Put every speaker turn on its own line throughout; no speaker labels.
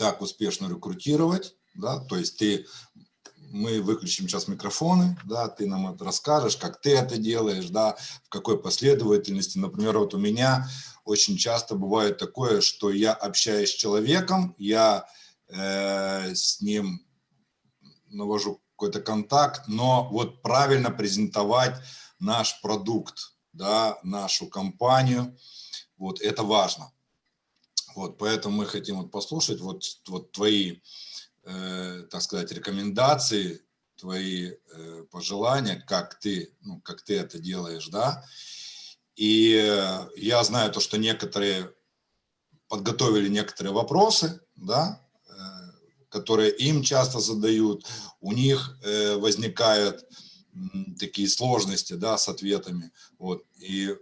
как успешно рекрутировать, да, то есть ты, мы выключим сейчас микрофоны, да, ты нам это расскажешь, как ты это делаешь, да, в какой последовательности. Например, вот у меня очень часто бывает такое, что я общаюсь с человеком, я э, с ним навожу какой-то контакт, но вот правильно презентовать наш продукт, да, нашу компанию, вот это важно. Вот, поэтому мы хотим вот послушать вот, вот твои, э, так сказать, рекомендации, твои э, пожелания, как ты, ну, как ты это делаешь, да. И э, я знаю то, что некоторые подготовили некоторые вопросы, да, э, которые им часто задают, у них э, возникают такие сложности, да, с ответами, вот, и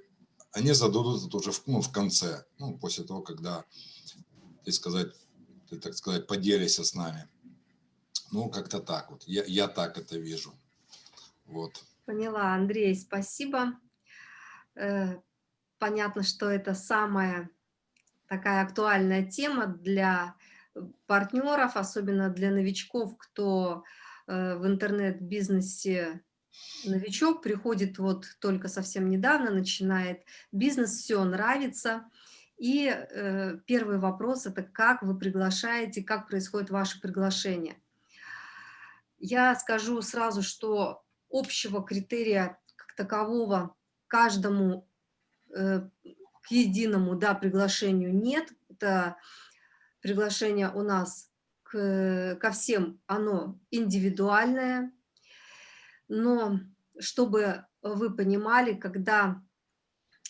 они зададут это уже в, ну, в конце, ну, после того, когда ты сказать, ты, так сказать, поделишься с нами. Ну, как-то так вот, я, я так это вижу, вот.
Поняла, Андрей, спасибо. Э, понятно, что это самая такая актуальная тема для партнеров, особенно для новичков, кто э, в интернет-бизнесе новичок, приходит вот только совсем недавно, начинает бизнес, все нравится. И э, первый вопрос – это как вы приглашаете, как происходит ваше приглашение. Я скажу сразу, что общего критерия как такового каждому э, к единому да, приглашению нет. Это приглашение у нас к, ко всем, оно индивидуальное, но чтобы вы понимали, когда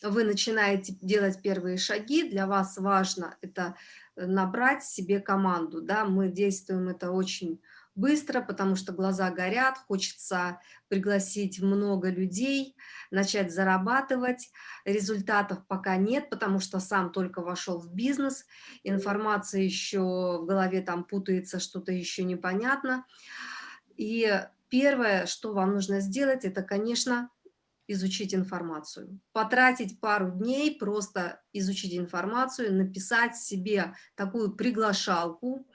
вы начинаете делать первые шаги, для вас важно это набрать себе команду. Да? Мы действуем это очень быстро, потому что глаза горят, хочется пригласить много людей, начать зарабатывать. Результатов пока нет, потому что сам только вошел в бизнес, информация еще в голове там путается, что-то еще непонятно. И первое, что вам нужно сделать, это, конечно, изучить информацию. Потратить пару дней, просто изучить информацию, написать себе такую приглашалку.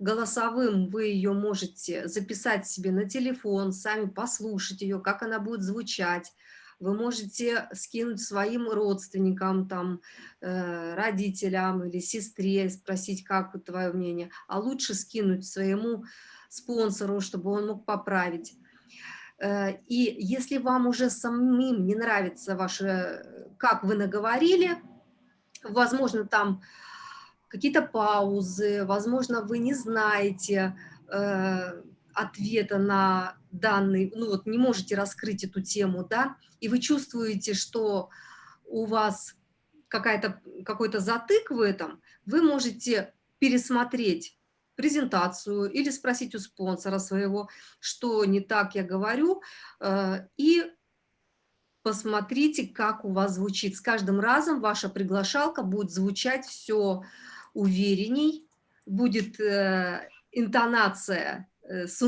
Голосовым вы ее можете записать себе на телефон, сами послушать ее, как она будет звучать. Вы можете скинуть своим родственникам, там, э, родителям или сестре, спросить, как твое мнение. А лучше скинуть своему спонсору, чтобы он мог поправить. Э, и если вам уже самим не нравится ваше, как вы наговорили, возможно, там какие-то паузы, возможно, вы не знаете э, ответа на данный, ну вот не можете раскрыть эту тему, да, и вы чувствуете, что у вас какой-то затык в этом, вы можете пересмотреть презентацию или спросить у спонсора своего, что не так я говорю, э, и посмотрите, как у вас звучит. С каждым разом ваша приглашалка будет звучать все уверенней, будет э, интонация э, с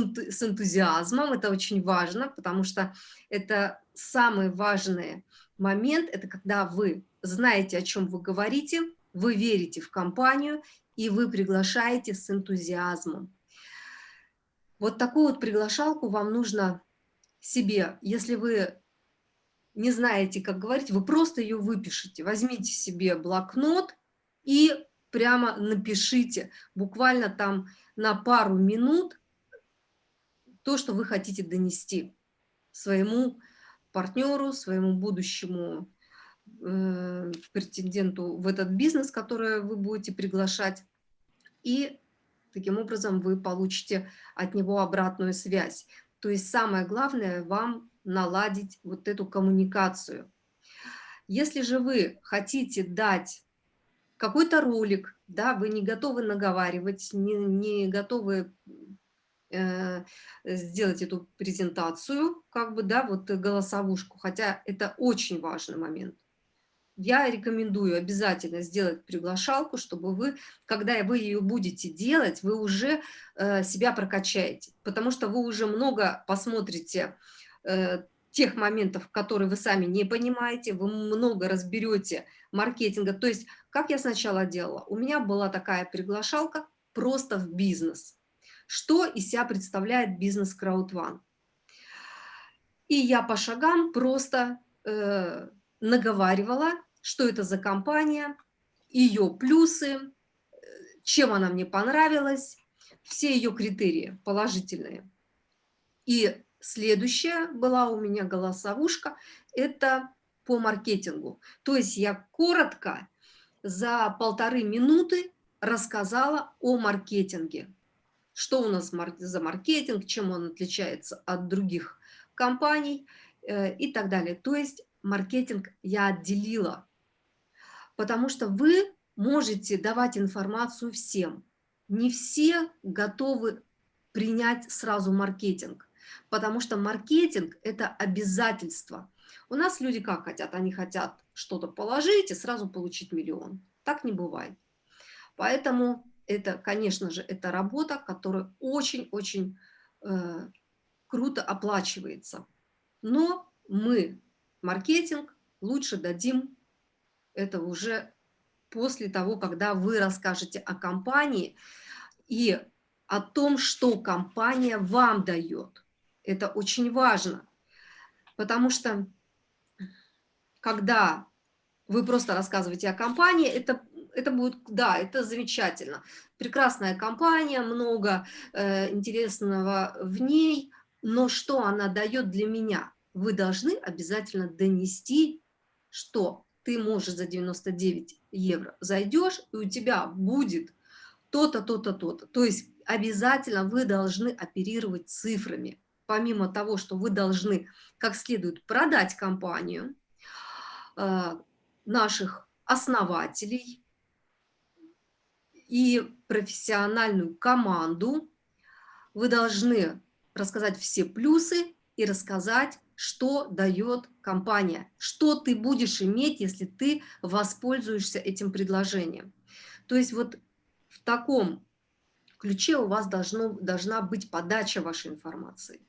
энтузиазмом, это очень важно, потому что это самый важный момент, это когда вы знаете, о чем вы говорите, вы верите в компанию и вы приглашаете с энтузиазмом. Вот такую вот приглашалку вам нужно себе, если вы не знаете, как говорить, вы просто ее выпишите. Возьмите себе блокнот и прямо напишите, буквально там на пару минут, то, что вы хотите донести своему партнеру, своему будущему претенденту в этот бизнес, который вы будете приглашать, и таким образом вы получите от него обратную связь. То есть самое главное вам наладить вот эту коммуникацию. Если же вы хотите дать какой-то ролик, да, вы не готовы наговаривать, не, не готовы э, сделать эту презентацию, как бы, да, вот голосовушку, хотя это очень важный момент я рекомендую обязательно сделать приглашалку, чтобы вы, когда вы ее будете делать, вы уже э, себя прокачаете, потому что вы уже много посмотрите э, тех моментов, которые вы сами не понимаете, вы много разберете маркетинга. То есть, как я сначала делала, у меня была такая приглашалка, просто в бизнес. Что из себя представляет бизнес CrowdOne? И я по шагам просто э, наговаривала, что это за компания, ее плюсы, э, чем она мне понравилась, все ее критерии положительные. И следующая была у меня голосовушка, это по маркетингу. То есть я коротко за полторы минуты рассказала о маркетинге. Что у нас за маркетинг, чем он отличается от других компаний э, и так далее. То есть маркетинг я отделила, потому что вы можете давать информацию всем. Не все готовы принять сразу маркетинг, потому что маркетинг – это обязательство. У нас люди как хотят? Они хотят что-то положить и сразу получить миллион. Так не бывает. Поэтому это, конечно же, это работа, которая очень-очень э, круто оплачивается. Но мы маркетинг лучше дадим это уже после того, когда вы расскажете о компании и о том, что компания вам дает. Это очень важно, потому что когда вы просто рассказываете о компании, это, это будет, да, это замечательно. Прекрасная компания, много э, интересного в ней, но что она дает для меня? Вы должны обязательно донести, что ты можешь за 99 евро зайдешь, и у тебя будет то-то, то-то, то-то. То есть обязательно вы должны оперировать цифрами. Помимо того, что вы должны как следует продать компанию, э, наших основателей и профессиональную команду, вы должны рассказать все плюсы и рассказать, что дает компания, что ты будешь иметь, если ты воспользуешься этим предложением. То есть вот в таком ключе у вас должно, должна быть подача вашей информации.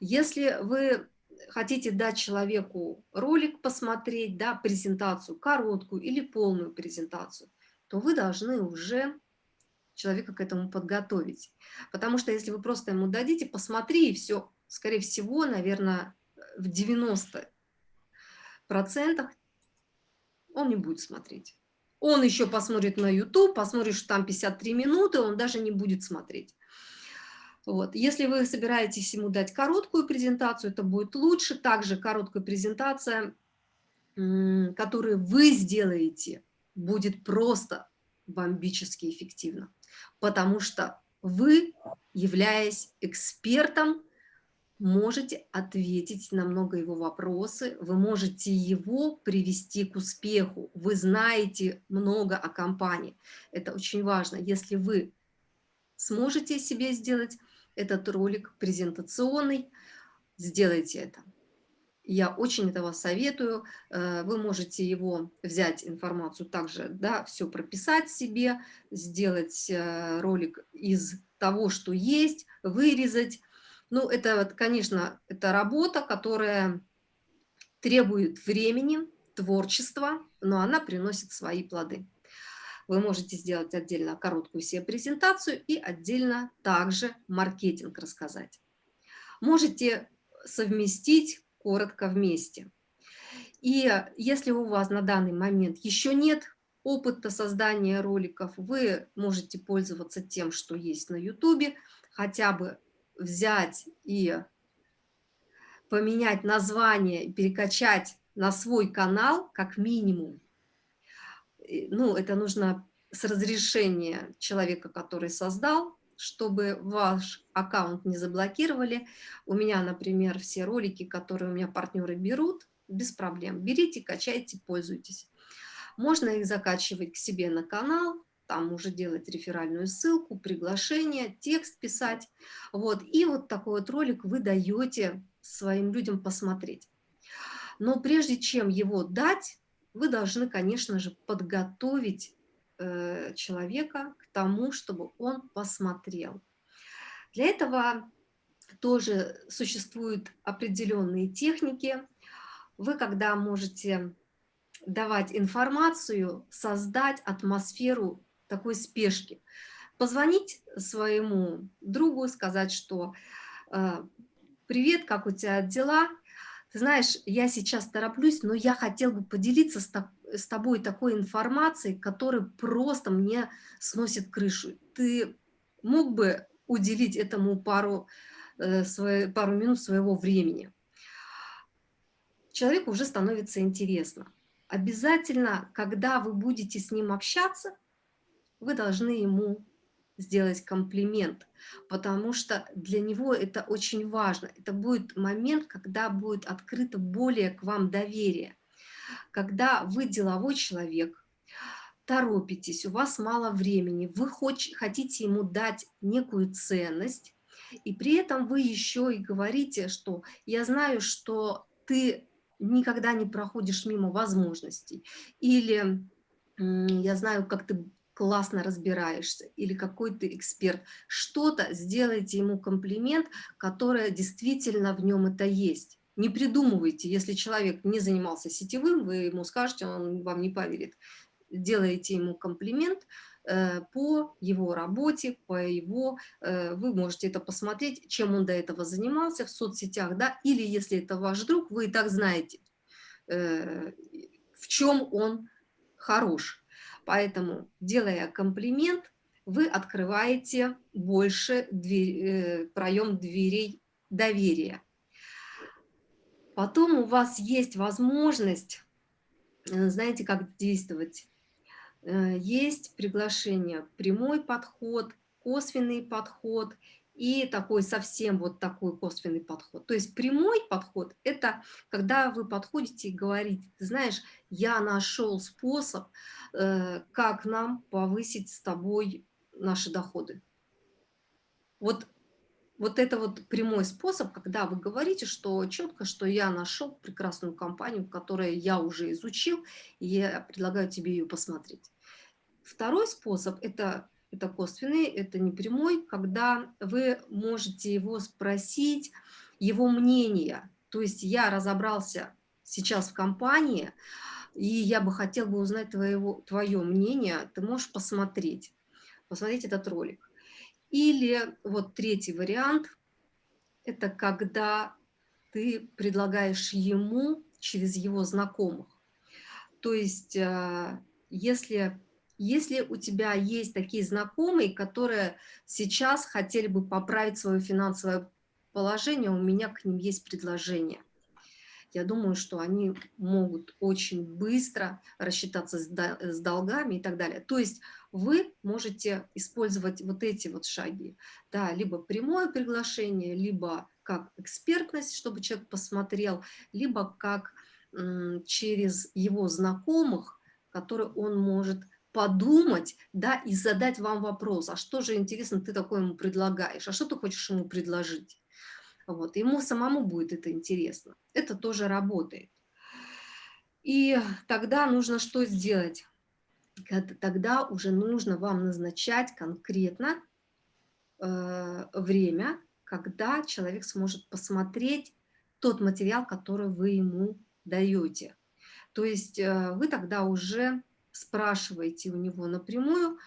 Если вы хотите дать человеку ролик посмотреть, да, презентацию, короткую или полную презентацию, то вы должны уже человека к этому подготовить. Потому что если вы просто ему дадите, посмотри, и все, скорее всего, наверное, в 90% он не будет смотреть. Он еще посмотрит на YouTube, посмотрит, что там 53 минуты, он даже не будет смотреть. Вот. Если вы собираетесь ему дать короткую презентацию, это будет лучше. Также короткая презентация, которую вы сделаете, будет просто бомбически эффективно потому что вы, являясь экспертом, можете ответить на много его вопросы, вы можете его привести к успеху, вы знаете много о компании. Это очень важно. Если вы сможете себе сделать этот ролик презентационный, сделайте это. Я очень этого советую. Э, вы можете его взять, информацию также, да, все прописать себе, сделать э, ролик из того, что есть, вырезать. Ну, это, конечно, это работа, которая требует времени, творчества, но она приносит свои плоды. Вы можете сделать отдельно короткую себе презентацию и отдельно также маркетинг рассказать. Можете совместить коротко вместе. И если у вас на данный момент еще нет опыта создания роликов, вы можете пользоваться тем, что есть на YouTube, хотя бы взять и поменять название, перекачать на свой канал как минимум. Ну, это нужно с разрешения человека, который создал, чтобы ваш аккаунт не заблокировали. У меня, например, все ролики, которые у меня партнеры берут, без проблем. Берите, качайте, пользуйтесь. Можно их закачивать к себе на канал, там уже делать реферальную ссылку, приглашение, текст писать. Вот. И вот такой вот ролик вы даете своим людям посмотреть. Но прежде чем его дать, вы должны, конечно же, подготовить Э, человека к тому, чтобы он посмотрел. Для этого тоже существуют определенные техники. Вы, когда можете давать информацию, создать атмосферу такой спешки. позвонить своему другу, сказать, что э, «Привет, как у тебя дела?» Ты знаешь, я сейчас тороплюсь, но я хотел бы поделиться с, тобой такой информацией, которая просто мне сносит крышу. Ты мог бы уделить этому пару, э, свое, пару минут своего времени? Человеку уже становится интересно. Обязательно, когда вы будете с ним общаться, вы должны ему сделать комплимент, потому что для него это очень важно. Это будет момент, когда будет открыто более к вам доверие. Когда вы деловой человек, торопитесь, у вас мало времени, вы хотите ему дать некую ценность, и при этом вы еще и говорите, что я знаю, что ты никогда не проходишь мимо возможностей, или я знаю, как ты классно разбираешься, или какой ты эксперт, что-то, сделайте ему комплимент, которое действительно в нем это есть. Не придумывайте, если человек не занимался сетевым, вы ему скажете, он вам не поверит. Делаете ему комплимент э, по его работе, по его, э, вы можете это посмотреть, чем он до этого занимался в соцсетях, да, или если это ваш друг, вы и так знаете, э, в чем он хорош Поэтому, делая комплимент, вы открываете больше дверь, э, проем дверей доверия. Потом у вас есть возможность, э, знаете, как действовать. Э, есть приглашение, прямой подход, косвенный подход и такой совсем вот такой косвенный подход. То есть прямой подход – это когда вы подходите и говорите, знаешь, я нашел способ, э, как нам повысить с тобой наши доходы. Вот, вот это вот прямой способ, когда вы говорите, что четко, что я нашел прекрасную компанию, которую я уже изучил, и я предлагаю тебе ее посмотреть. Второй способ – это это косвенный, это не прямой, когда вы можете его спросить, его мнение. То есть я разобрался сейчас в компании, и я бы хотел бы узнать твоего, твое мнение, ты можешь посмотреть, посмотреть этот ролик. Или вот третий вариант, это когда ты предлагаешь ему через его знакомых. То есть э, если если у тебя есть такие знакомые, которые сейчас хотели бы поправить свое финансовое положение, у меня к ним есть предложение. Я думаю, что они могут очень быстро рассчитаться с долгами и так далее. То есть вы можете использовать вот эти вот шаги. Да, либо прямое приглашение, либо как экспертность, чтобы человек посмотрел, либо как через его знакомых, которые он может подумать, да, и задать вам вопрос, а что же, интересно, ты такое ему предлагаешь, а что ты хочешь ему предложить? Вот, ему самому будет это интересно. Это тоже работает. И тогда нужно что сделать? Тогда уже нужно вам назначать конкретно э, время, когда человек сможет посмотреть тот материал, который вы ему даете. То есть э, вы тогда уже спрашиваете у него напрямую,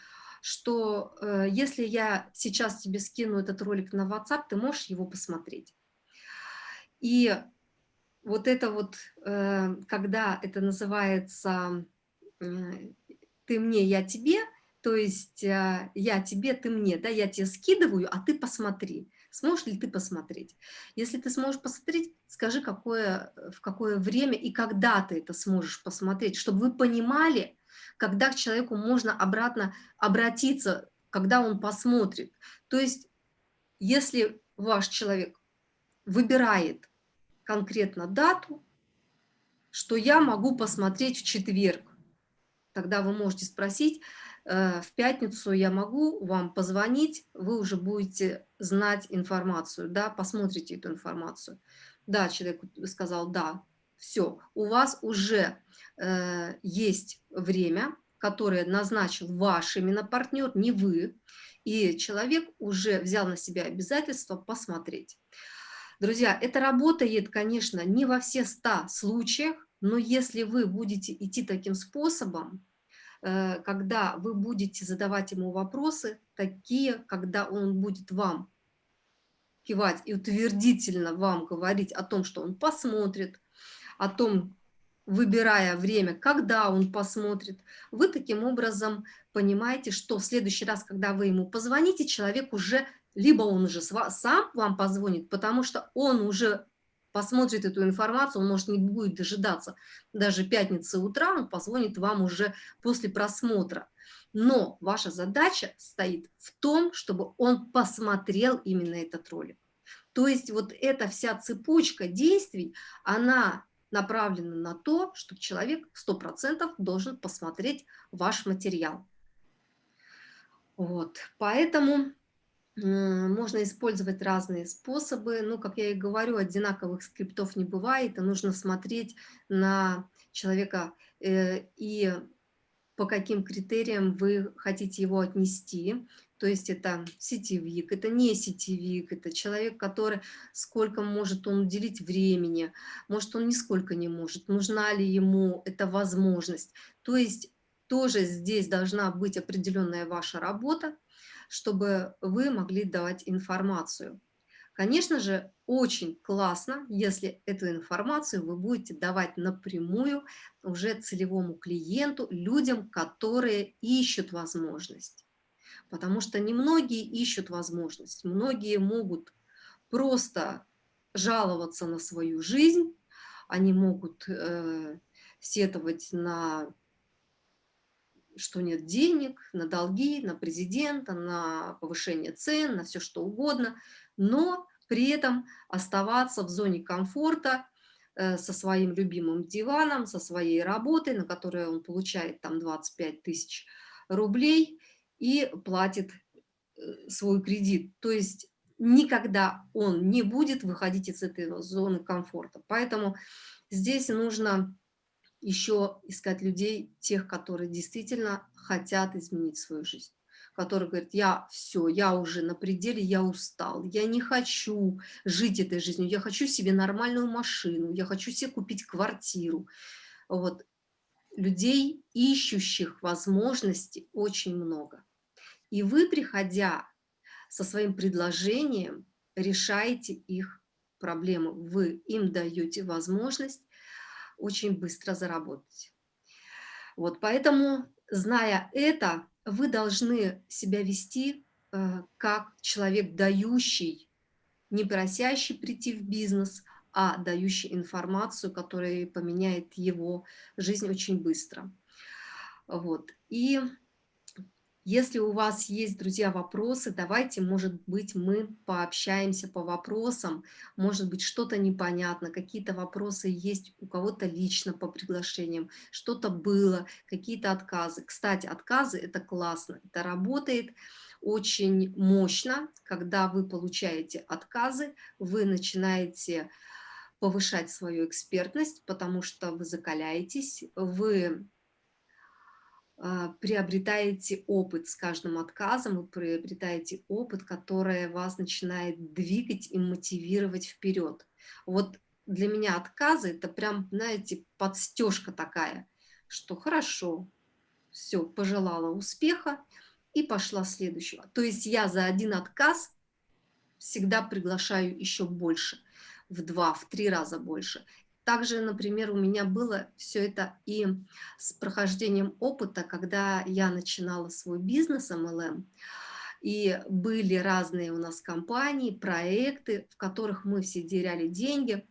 что э, если я сейчас тебе скину этот ролик на WhatsApp, ты можешь его посмотреть. И вот это вот, э, когда это называется э, «ты мне, я тебе», то есть э, я тебе, ты мне, да, я тебе скидываю, а ты посмотри. Сможешь ли ты посмотреть? Если ты сможешь посмотреть, скажи, какое, в какое время и когда ты это сможешь посмотреть, чтобы вы понимали, когда к человеку можно обратно обратиться, когда он посмотрит. То есть, если ваш человек выбирает конкретно дату, что я могу посмотреть в четверг, тогда вы можете спросить, э, в пятницу я могу вам позвонить, вы уже будете знать информацию, да, посмотрите эту информацию. Да, человек сказал, да, все, у вас уже э, есть время, которое назначил ваш именно партнер, не вы, и человек уже взял на себя обязательство посмотреть. Друзья, это работает, конечно, не во все 100 случаях, но если вы будете идти таким способом, э, когда вы будете задавать ему вопросы, такие, когда он будет вам кивать и утвердительно вам говорить о том, что он посмотрит, о том, выбирая время, когда он посмотрит, вы таким образом понимаете, что в следующий раз, когда вы ему позвоните, человек уже, либо он уже сам вам позвонит, потому что он уже посмотрит эту информацию, он, может, не будет дожидаться даже пятницы утра, он позвонит вам уже после просмотра. Но ваша задача стоит в том, чтобы он посмотрел именно этот ролик. То есть вот эта вся цепочка действий, она направлена на то, что человек 100% должен посмотреть ваш материал. Вот, поэтому можно использовать разные способы. Ну, как я и говорю, одинаковых скриптов не бывает, и нужно смотреть на человека э, и по каким критериям вы хотите его отнести. То есть это сетевик, это не сетевик, это человек, который сколько может он уделить времени, может он нисколько не может, нужна ли ему эта возможность. То есть тоже здесь должна быть определенная ваша работа, чтобы вы могли давать информацию. Конечно же, очень классно, если эту информацию вы будете давать напрямую уже целевому клиенту, людям, которые ищут возможность. Потому что немногие ищут возможность, многие могут просто жаловаться на свою жизнь, они могут э, сетовать на что нет денег, на долги, на президента, на повышение цен, на все что угодно, но при этом оставаться в зоне комфорта э, со своим любимым диваном, со своей работой, на которой он получает там 25 тысяч рублей и платит э, свой кредит. То есть никогда он не будет выходить из этой зоны комфорта. Поэтому здесь нужно еще искать людей, тех, которые действительно хотят изменить свою жизнь которые говорят, я все, я уже на пределе, я устал, я не хочу жить этой жизнью, я хочу себе нормальную машину, я хочу себе купить квартиру. Вот. Людей, ищущих возможности, очень много. И вы, приходя со своим предложением, решаете их проблемы. Вы им даете возможность очень быстро заработать. Вот, поэтому, зная это, вы должны себя вести э, как человек, дающий, не просящий прийти в бизнес, а дающий информацию, которая поменяет его жизнь очень быстро. Вот. И если у вас есть, друзья, вопросы, давайте, может быть, мы пообщаемся по вопросам, может быть, что-то непонятно, какие-то вопросы есть у кого-то лично по приглашениям, что-то было, какие-то отказы. Кстати, отказы – это классно, это работает очень мощно, когда вы получаете отказы, вы начинаете повышать свою экспертность, потому что вы закаляетесь, вы приобретаете опыт с каждым отказом, вы приобретаете опыт, который вас начинает двигать и мотивировать вперед. Вот для меня отказы это прям, знаете, подстежка такая, что хорошо, все, пожелала успеха и пошла следующего. То есть я за один отказ всегда приглашаю еще больше, в два, в три раза больше. Также, например, у меня было все это и с прохождением опыта, когда я начинала свой бизнес MLM, и были разные у нас компании, проекты, в которых мы все теряли деньги.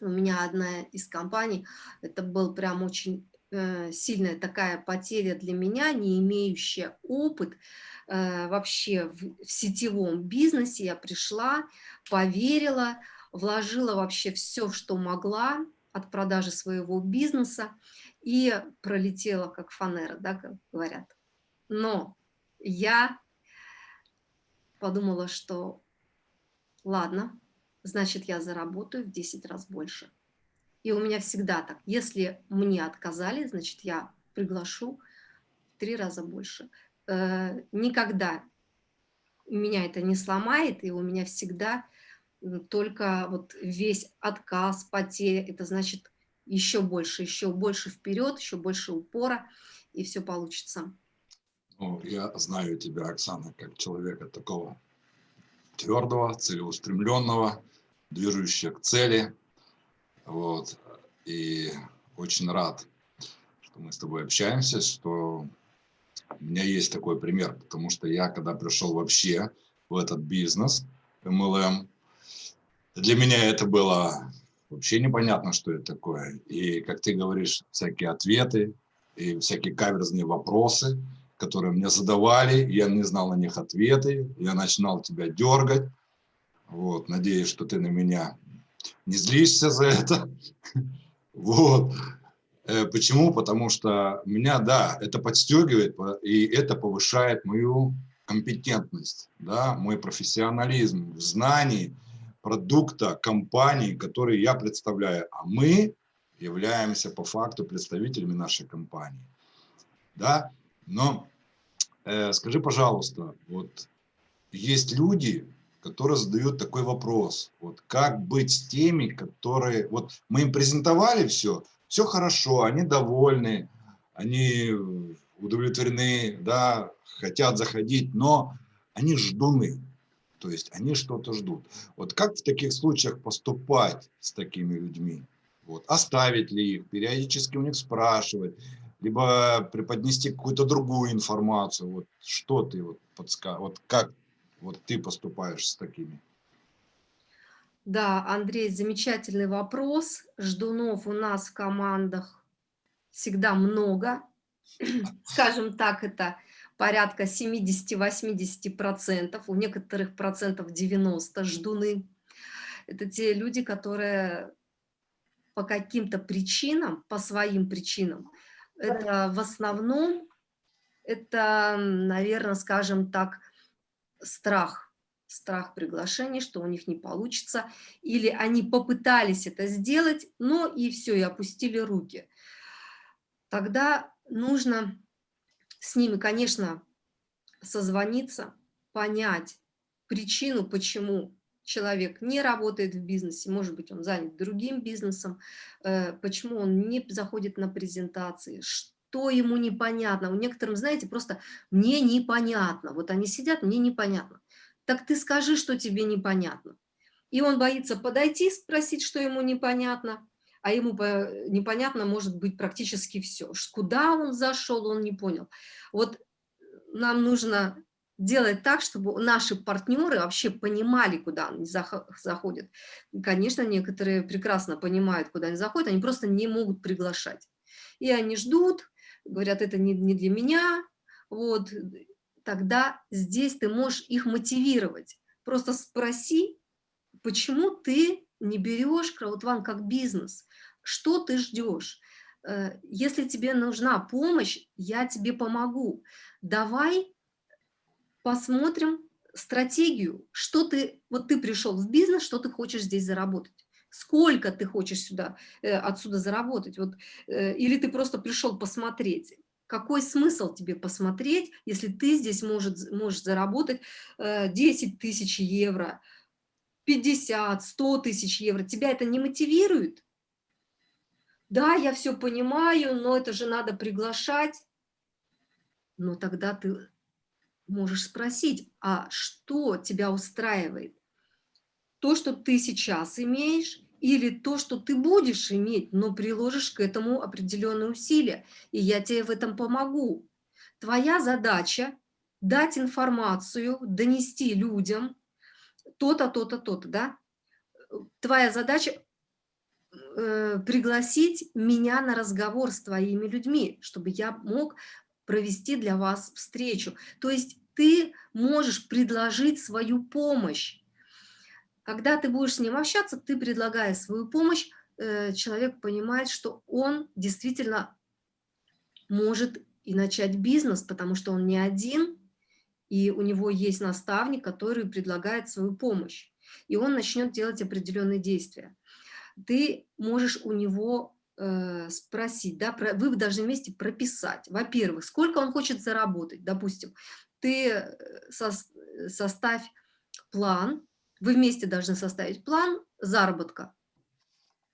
У меня одна из компаний, это был прям очень э, сильная такая потеря для меня, не имеющая опыт э, вообще в, в сетевом бизнесе. Я пришла, поверила, вложила вообще все, что могла от продажи своего бизнеса и пролетела как фанера, да, как говорят. Но я подумала, что ладно, значит, я заработаю в 10 раз больше. И у меня всегда так. Если мне отказали, значит, я приглашу в три раза больше. Э, никогда меня это не сломает, и у меня всегда только вот весь отказ, потеря, это значит еще больше, еще больше вперед, еще больше упора. и все получится.
Ну, я знаю тебя, Оксана, как человека такого твердого, целеустремленного, движущего к цели. Вот. И очень рад, что мы с тобой общаемся, что у меня есть такой пример, потому что я, когда пришел вообще в этот бизнес, MLM, для меня это было вообще непонятно, что это такое. И, как ты говоришь, всякие ответы и всякие каверзные вопросы, которые мне задавали, я не знал на них ответы, я начинал тебя дергать. Вот, надеюсь, что ты на меня не злишься за это. Вот. Э, почему? Потому что меня, да, это подстегивает, и это повышает мою компетентность, да, мой профессионализм в знании продукта компании, который я представляю. А мы являемся по факту представителями нашей компании. Да? Но э, скажи, пожалуйста, вот есть люди, которые задают такой вопрос, вот как быть с теми, которые, вот мы им презентовали все, все хорошо, они довольны, они удовлетворены, да, хотят заходить, но они ждуны, то есть они что-то ждут. Вот как в таких случаях поступать с такими людьми? Вот, оставить ли их, периодически у них спрашивать, либо преподнести какую-то другую информацию. Вот что ты вот подскажешь, вот как вот ты поступаешь с такими?
Да, Андрей, замечательный вопрос. Ждунов у нас в командах всегда много. Скажем так, это порядка 70-80%, у некоторых процентов 90 ждуны. Это те люди, которые по каким-то причинам, по своим причинам, это в основном, это, наверное, скажем так, страх, страх приглашения, что у них не получится, или они попытались это сделать, но и все, и опустили руки. Тогда нужно с ними, конечно, созвониться, понять причину, почему человек не работает в бизнесе, может быть, он занят другим бизнесом, э, почему он не заходит на презентации, что ему непонятно. У некоторых, знаете, просто мне непонятно. Вот они сидят, мне непонятно. Так ты скажи, что тебе непонятно. И он боится подойти, спросить, что ему непонятно, а ему непонятно может быть практически все. Куда он зашел, он не понял. Вот нам нужно делать так, чтобы наши партнеры вообще понимали, куда они заходят. Конечно, некоторые прекрасно понимают, куда они заходят, они просто не могут приглашать. И они ждут, говорят, это не, для меня, вот, тогда здесь ты можешь их мотивировать. Просто спроси, почему ты не берешь краудван как бизнес, что ты ждешь. Э, если тебе нужна помощь, я тебе помогу. Давай посмотрим стратегию, что ты, вот ты пришел в бизнес, что ты хочешь здесь заработать. Сколько ты хочешь сюда, э, отсюда заработать? Вот, э, или ты просто пришел посмотреть? Какой смысл тебе посмотреть, если ты здесь может, можешь заработать 10 э, тысяч евро, 50, 100 тысяч евро? Тебя это не мотивирует? Да, я все понимаю, но это же надо приглашать. Но тогда ты можешь спросить, а что тебя устраивает? То, что ты сейчас имеешь, или то, что ты будешь иметь, но приложишь к этому определенные усилия, и я тебе в этом помогу. Твоя задача – дать информацию, донести людям то-то, то-то, то-то, да? Твоя задача э, пригласить меня на разговор с твоими людьми, чтобы я мог провести для вас встречу. То есть ты можешь предложить свою помощь. Когда ты будешь с ним общаться, ты предлагая свою помощь, э, человек понимает, что он действительно может и начать бизнес, потому что он не один, и у него есть наставник, который предлагает свою помощь, и он начнет делать определенные действия. Ты можешь у него э, спросить, да, про, вы должны вместе прописать, во-первых, сколько он хочет заработать, допустим, ты э, со, составь план, вы вместе должны составить план заработка.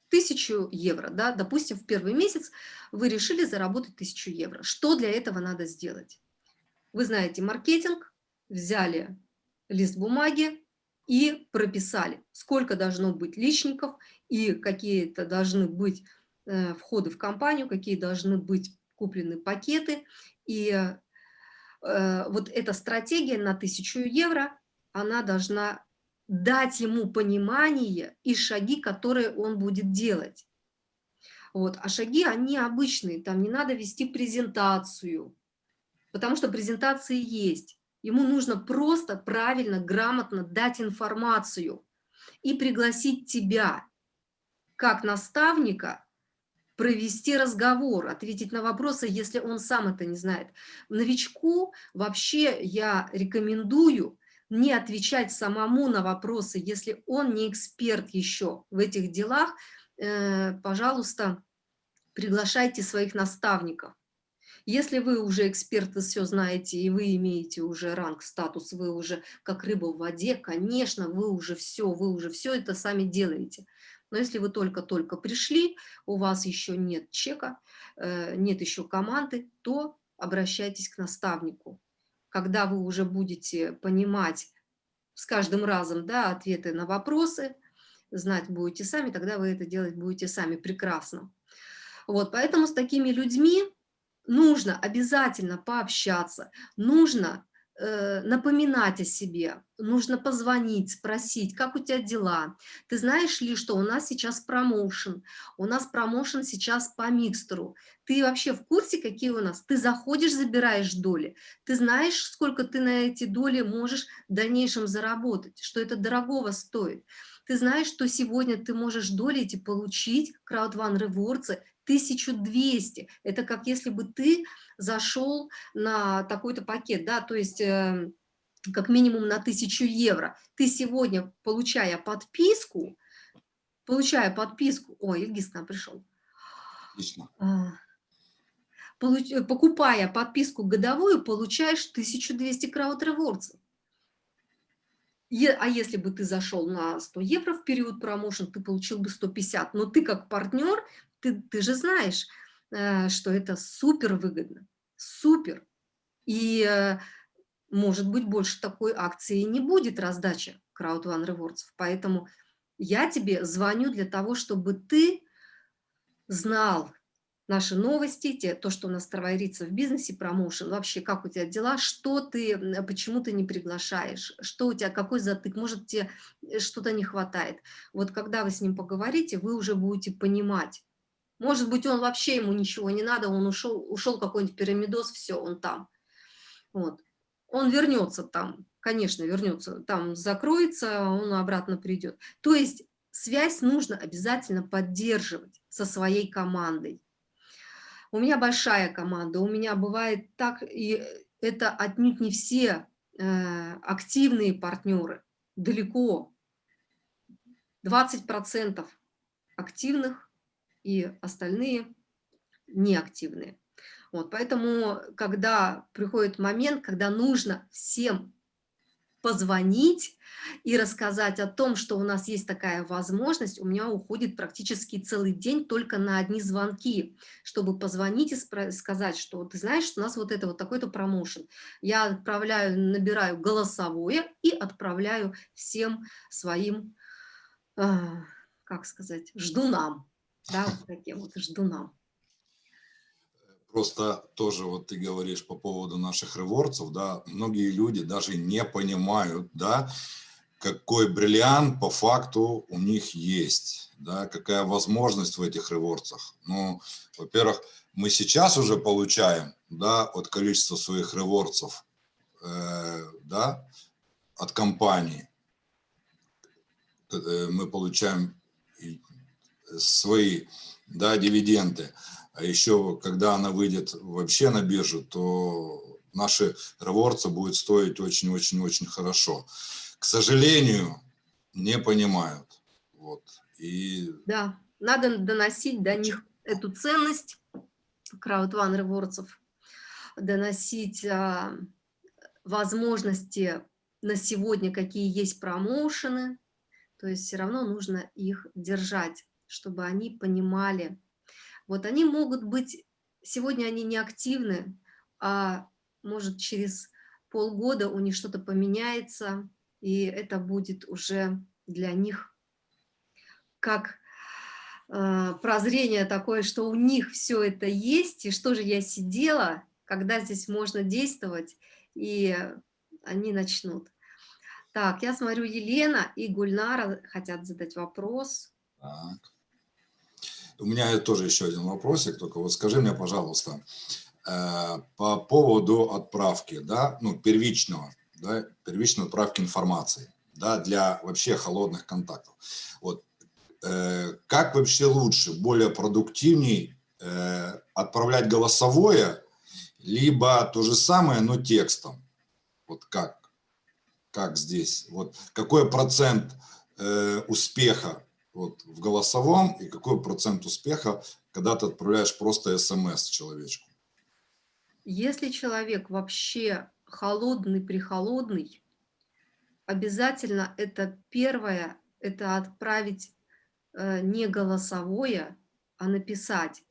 1000 евро, да, допустим, в первый месяц вы решили заработать 1000 евро. Что для этого надо сделать? Вы знаете маркетинг, взяли лист бумаги и прописали, сколько должно быть личников и какие-то должны быть э, входы в компанию, какие должны быть куплены пакеты. И э, вот эта стратегия на 1000 евро, она должна дать ему понимание и шаги, которые он будет делать. Вот. А шаги, они обычные, там не надо вести презентацию, потому что презентации есть. Ему нужно просто правильно, грамотно дать информацию и пригласить тебя, как наставника, провести разговор, ответить на вопросы, если он сам это не знает. Новичку вообще я рекомендую не отвечать самому на вопросы, если он не эксперт еще в этих делах, э, пожалуйста, приглашайте своих наставников. Если вы уже эксперт, вы все знаете, и вы имеете уже ранг, статус, вы уже как рыба в воде, конечно, вы уже все, вы уже все это сами делаете. Но если вы только-только пришли, у вас еще нет чека, э, нет еще команды, то обращайтесь к наставнику когда вы уже будете понимать с каждым разом да, ответы на вопросы, знать будете сами, тогда вы это делать будете сами прекрасно. Вот, поэтому с такими людьми нужно обязательно пообщаться, нужно Э, напоминать о себе, нужно позвонить, спросить, как у тебя дела. Ты знаешь ли, что у нас сейчас промоушен, у нас промоушен сейчас по микстеру. Ты вообще в курсе, какие у нас? Ты заходишь, забираешь доли. Ты знаешь, сколько ты на эти доли можешь в дальнейшем заработать, что это дорогого стоит. Ты знаешь, что сегодня ты можешь доли эти получить, краудван ревордсы, 1200. Это как если бы ты зашел на такой-то пакет, да, то есть э, как минимум на 1000 евро. Ты сегодня, получая подписку, получая подписку, ой, Ильгиз к нам пришел. Отлично. А, получ, покупая подписку годовую, получаешь 1200 крауд ревордсов. А если бы ты зашел на 100 евро в период промоушен, ты получил бы 150. Но ты как партнер ты, ты же знаешь, э, что это супер выгодно, супер. И, э, может быть, больше такой акции не будет раздача Crowd One Rewards. Поэтому я тебе звоню для того, чтобы ты знал наши новости, те, то, что у нас товарится в бизнесе, промоушен, вообще, как у тебя дела, что ты, почему ты не приглашаешь, что у тебя, какой затык, может, тебе э, что-то не хватает. Вот когда вы с ним поговорите, вы уже будете понимать, может быть, он вообще ему ничего не надо, он ушел, ушел какой-нибудь пирамидос, все, он там. Вот. Он вернется там, конечно, вернется, там закроется, он обратно придет. То есть связь нужно обязательно поддерживать со своей командой. У меня большая команда, у меня бывает так, и это отнюдь не все э, активные партнеры, далеко. 20% активных и остальные неактивные. Вот, поэтому, когда приходит момент, когда нужно всем позвонить и рассказать о том, что у нас есть такая возможность, у меня уходит практически целый день только на одни звонки, чтобы позвонить и сказать, что ты знаешь, у нас вот это вот такой-то промоушен. Я отправляю, набираю голосовое и отправляю всем своим, э, как сказать, ждунам да, вот таким вот ждунам.
Просто тоже вот ты говоришь по поводу наших ревордсов, да, многие люди даже не понимают, да, какой бриллиант по факту у них есть, да, какая возможность в этих ревордсах. Ну, во-первых, мы сейчас уже получаем, да, от количества своих ревордсов, э, да, от компании, э, мы получаем свои да, дивиденды. А еще, когда она выйдет вообще на биржу, то наши ревордсы будет стоить очень-очень-очень хорошо. К сожалению, не понимают. Вот. И...
Да, надо доносить до них эту ценность краудван ревордсов, доносить а, возможности на сегодня, какие есть промоушены, то есть все равно нужно их держать чтобы они понимали. Вот они могут быть, сегодня они не активны, а может через полгода у них что-то поменяется, и это будет уже для них как э, прозрение такое, что у них все это есть, и что же я сидела, когда здесь можно действовать, и они начнут. Так, я смотрю, Елена и Гульнара хотят задать вопрос. Так.
У меня тоже еще один вопросик, только вот скажи мне, пожалуйста, э, по поводу отправки, да, ну, первичного, да, первичной отправки информации, да, для вообще холодных контактов. Вот, э, как вообще лучше, более продуктивней э, отправлять голосовое, либо то же самое, но текстом? Вот как? Как здесь? Вот какой процент успеха вот, в голосовом и какой процент успеха, когда ты отправляешь просто смс человечку?
Если человек вообще холодный-прихолодный, обязательно это первое, это отправить э, не голосовое, а написать.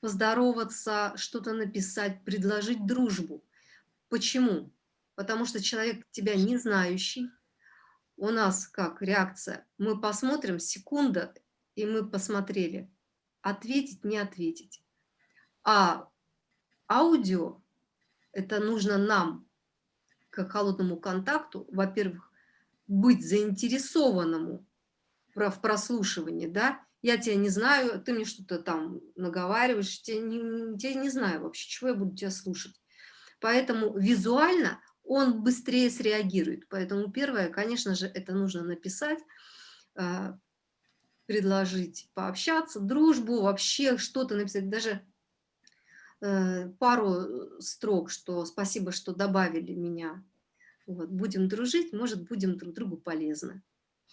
Поздороваться, что-то написать, предложить дружбу. Почему? потому что человек тебя не знающий, у нас как реакция, мы посмотрим, секунда, и мы посмотрели, ответить, не ответить. А аудио, это нужно нам, к холодному контакту, во-первых, быть заинтересованному в прослушивании, да, я тебя не знаю, ты мне что-то там наговариваешь, тебя не, тебя не знаю вообще, чего я буду тебя слушать. Поэтому визуально он быстрее среагирует. Поэтому первое, конечно же, это нужно написать, а, предложить пообщаться, дружбу, вообще что-то написать, даже э, пару строк, что спасибо, что добавили меня. Вот, будем дружить, может, будем друг другу полезны.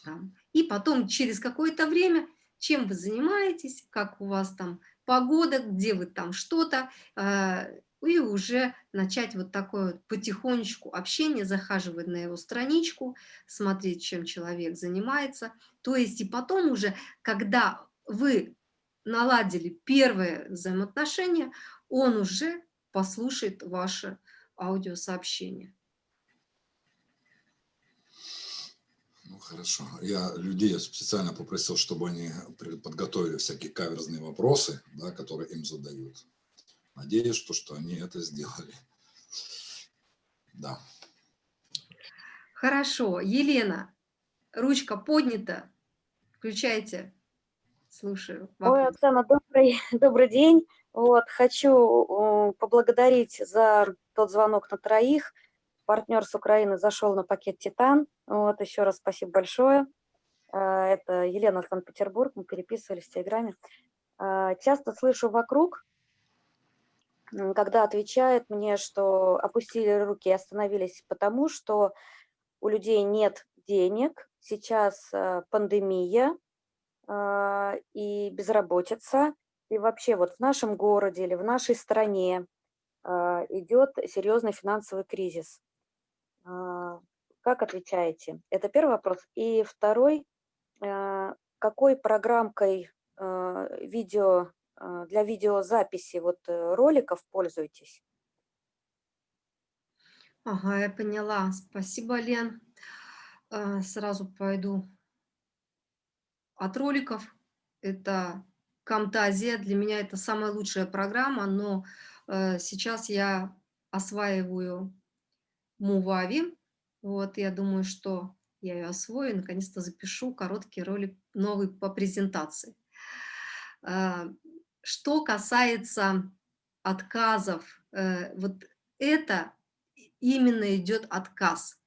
Да. И потом через какое-то время, чем вы занимаетесь, как у вас там погода, где вы там что-то, а, и уже начать вот такое вот потихонечку общение, захаживать на его страничку, смотреть, чем человек занимается. То есть и потом уже, когда вы наладили первое взаимоотношение, он уже послушает ваше аудиосообщение.
Ну, хорошо. Я людей специально попросил, чтобы они подготовили всякие каверзные вопросы, да, которые им задают. Надеюсь, что, что они это сделали. Да.
Хорошо. Елена, ручка поднята. Включайте. Слушаю.
Вопрос. Ой, Оксана, добрый, добрый день. Вот, хочу поблагодарить за тот звонок на троих. Партнер с Украины зашел на пакет «Титан». Вот, еще раз спасибо большое. А, это Елена Санкт-Петербург, мы переписывались в Телеграме. А, часто слышу вокруг, когда отвечает мне, что опустили руки и остановились потому, что у людей нет денег, сейчас э, пандемия а, и безработица, и вообще вот в нашем городе или в нашей стране а, идет серьезный финансовый кризис. А, как отвечаете? Это первый вопрос. И второй, какой программкой видео а, для видеозаписи вот э, роликов пользуетесь?
Ага, я поняла. Спасибо, Лен. А, сразу пойду от роликов. Это Камтазия. Для меня это самая лучшая программа, но э, сейчас я осваиваю Мувави. Вот, я думаю, что я ее освою, наконец-то запишу короткий ролик новый по презентации. Что касается отказов, э, вот это именно идет отказ.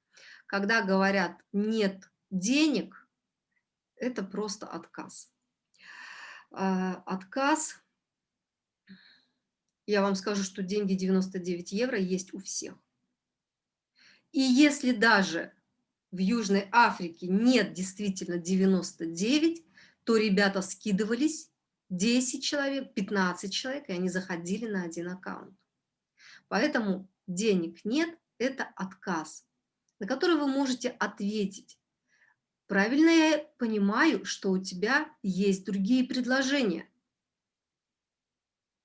Когда говорят «нет денег», это просто отказ. А, отказ, я вам скажу, что деньги 99 евро есть у всех. И если даже в Южной Африке нет действительно 99, то ребята скидывались 10 человек, 15 человек, и они заходили на один аккаунт. Поэтому денег нет, это отказ, на который вы можете ответить. правильно я понимаю, что у тебя есть другие предложения.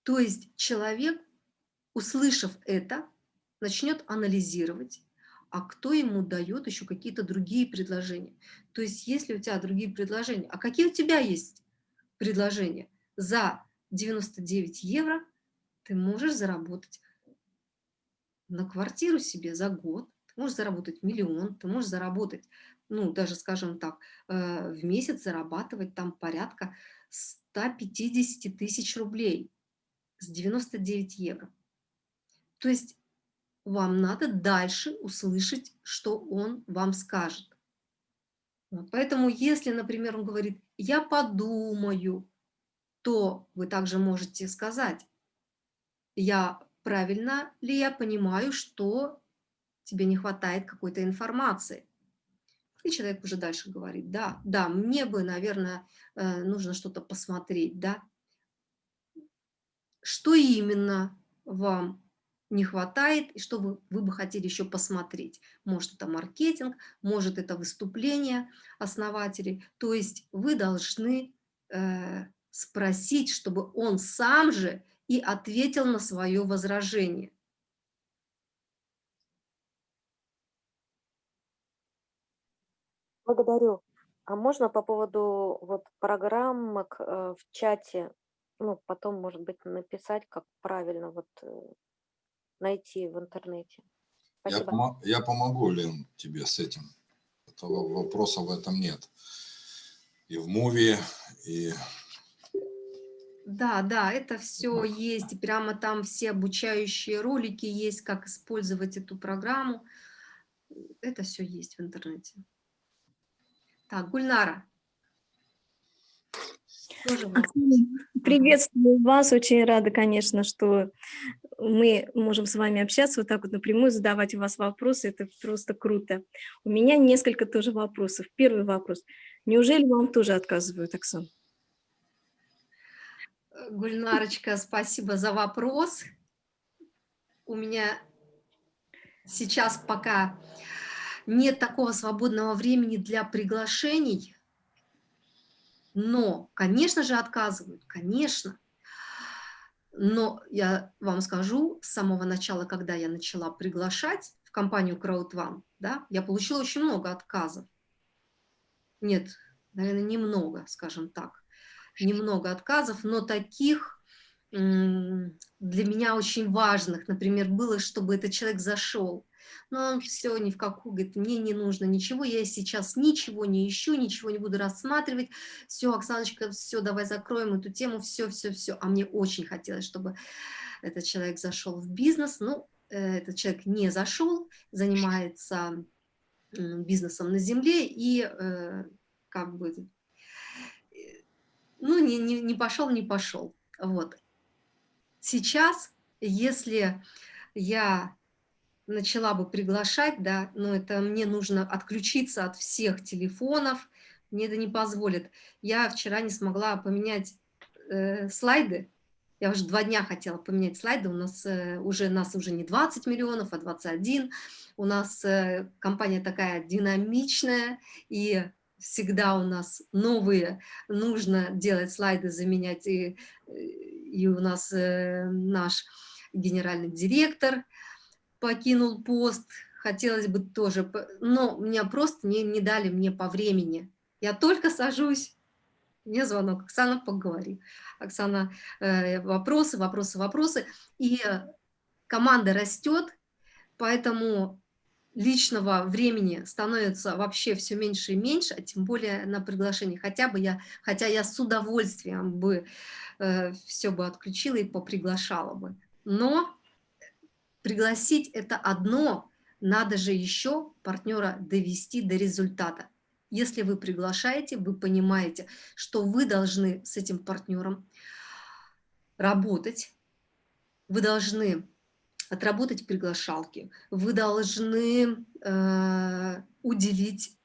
То есть человек, услышав это, начнет анализировать, а кто ему дает еще какие-то другие предложения. То есть если у тебя другие предложения, а какие у тебя есть предложения? За 99 евро ты можешь заработать на квартиру себе за год, ты можешь заработать миллион, ты можешь заработать, ну, даже, скажем так, э, в месяц зарабатывать там порядка 150 тысяч рублей с 99 евро. То есть вам надо дальше услышать, что он вам скажет. Поэтому если, например, он говорит, я подумаю, то вы также можете сказать, я правильно ли я понимаю, что тебе не хватает какой-то информации. И человек уже дальше говорит, да, да, мне бы, наверное, э, нужно что-то посмотреть, да. Что именно вам не хватает и что вы, вы бы хотели еще посмотреть. Может, это маркетинг, может, это выступление основателей. То есть вы должны э, спросить, чтобы он сам же и ответил на свое возражение.
Благодарю. А можно по поводу вот программок э, в чате, ну, потом, может быть, написать, как правильно вот э, найти в интернете.
Я, пом я помогу, Лен, тебе с этим. Этого вопроса в этом нет. И в муви, и...
Да, да, это все есть. И прямо там все обучающие ролики есть, как использовать эту программу. Это все есть в интернете. Так, Гульнара.
Приветствую вас, очень рада, конечно, что мы можем с вами общаться вот так вот напрямую, задавать у вас вопросы, это просто круто. У меня несколько тоже вопросов. Первый вопрос. Неужели вам тоже отказывают, Оксан?
Гульнарочка, спасибо за вопрос. У меня сейчас пока нет такого свободного времени для приглашений, но, конечно же, отказывают, конечно. Но я вам скажу, с самого начала, когда я начала приглашать в компанию CrowdOne, да, я получила очень много отказов. Нет, наверное, немного, скажем так. Немного отказов, но таких для меня очень важных, например, было, чтобы этот человек зашел, но он все ни в какую, говорит, мне не нужно ничего, я сейчас ничего не ищу, ничего не буду рассматривать, все, Оксаночка, все, давай закроем эту тему, все, все, все, а мне очень хотелось, чтобы этот человек зашел в бизнес, ну, этот человек не зашел, занимается бизнесом на земле и э, как бы, ну, не, не, не пошел, не пошел, вот. Сейчас, если я начала бы приглашать, да, но это мне нужно отключиться от всех телефонов, мне это не позволит. Я вчера не смогла поменять э, слайды, я уже два дня хотела поменять слайды, у нас э, уже, нас уже не 20 миллионов, а 21, у нас э, компания такая динамичная, и всегда у нас новые, нужно делать слайды, заменять, и, и у нас э, наш генеральный директор, покинул пост, хотелось бы тоже, но меня просто не, не дали мне по времени. Я только сажусь, мне звонок, Оксана, поговори. Оксана, э, вопросы, вопросы, вопросы. И команда растет, поэтому личного времени становится вообще все меньше и меньше, а тем более на приглашение. Хотя бы я, хотя я с удовольствием бы э, все бы отключила и поприглашала бы. Но Пригласить – это одно, надо же еще партнера довести до результата. Если вы приглашаете, вы понимаете, что вы должны с этим партнером работать, вы должны отработать приглашалки, вы должны э, уделить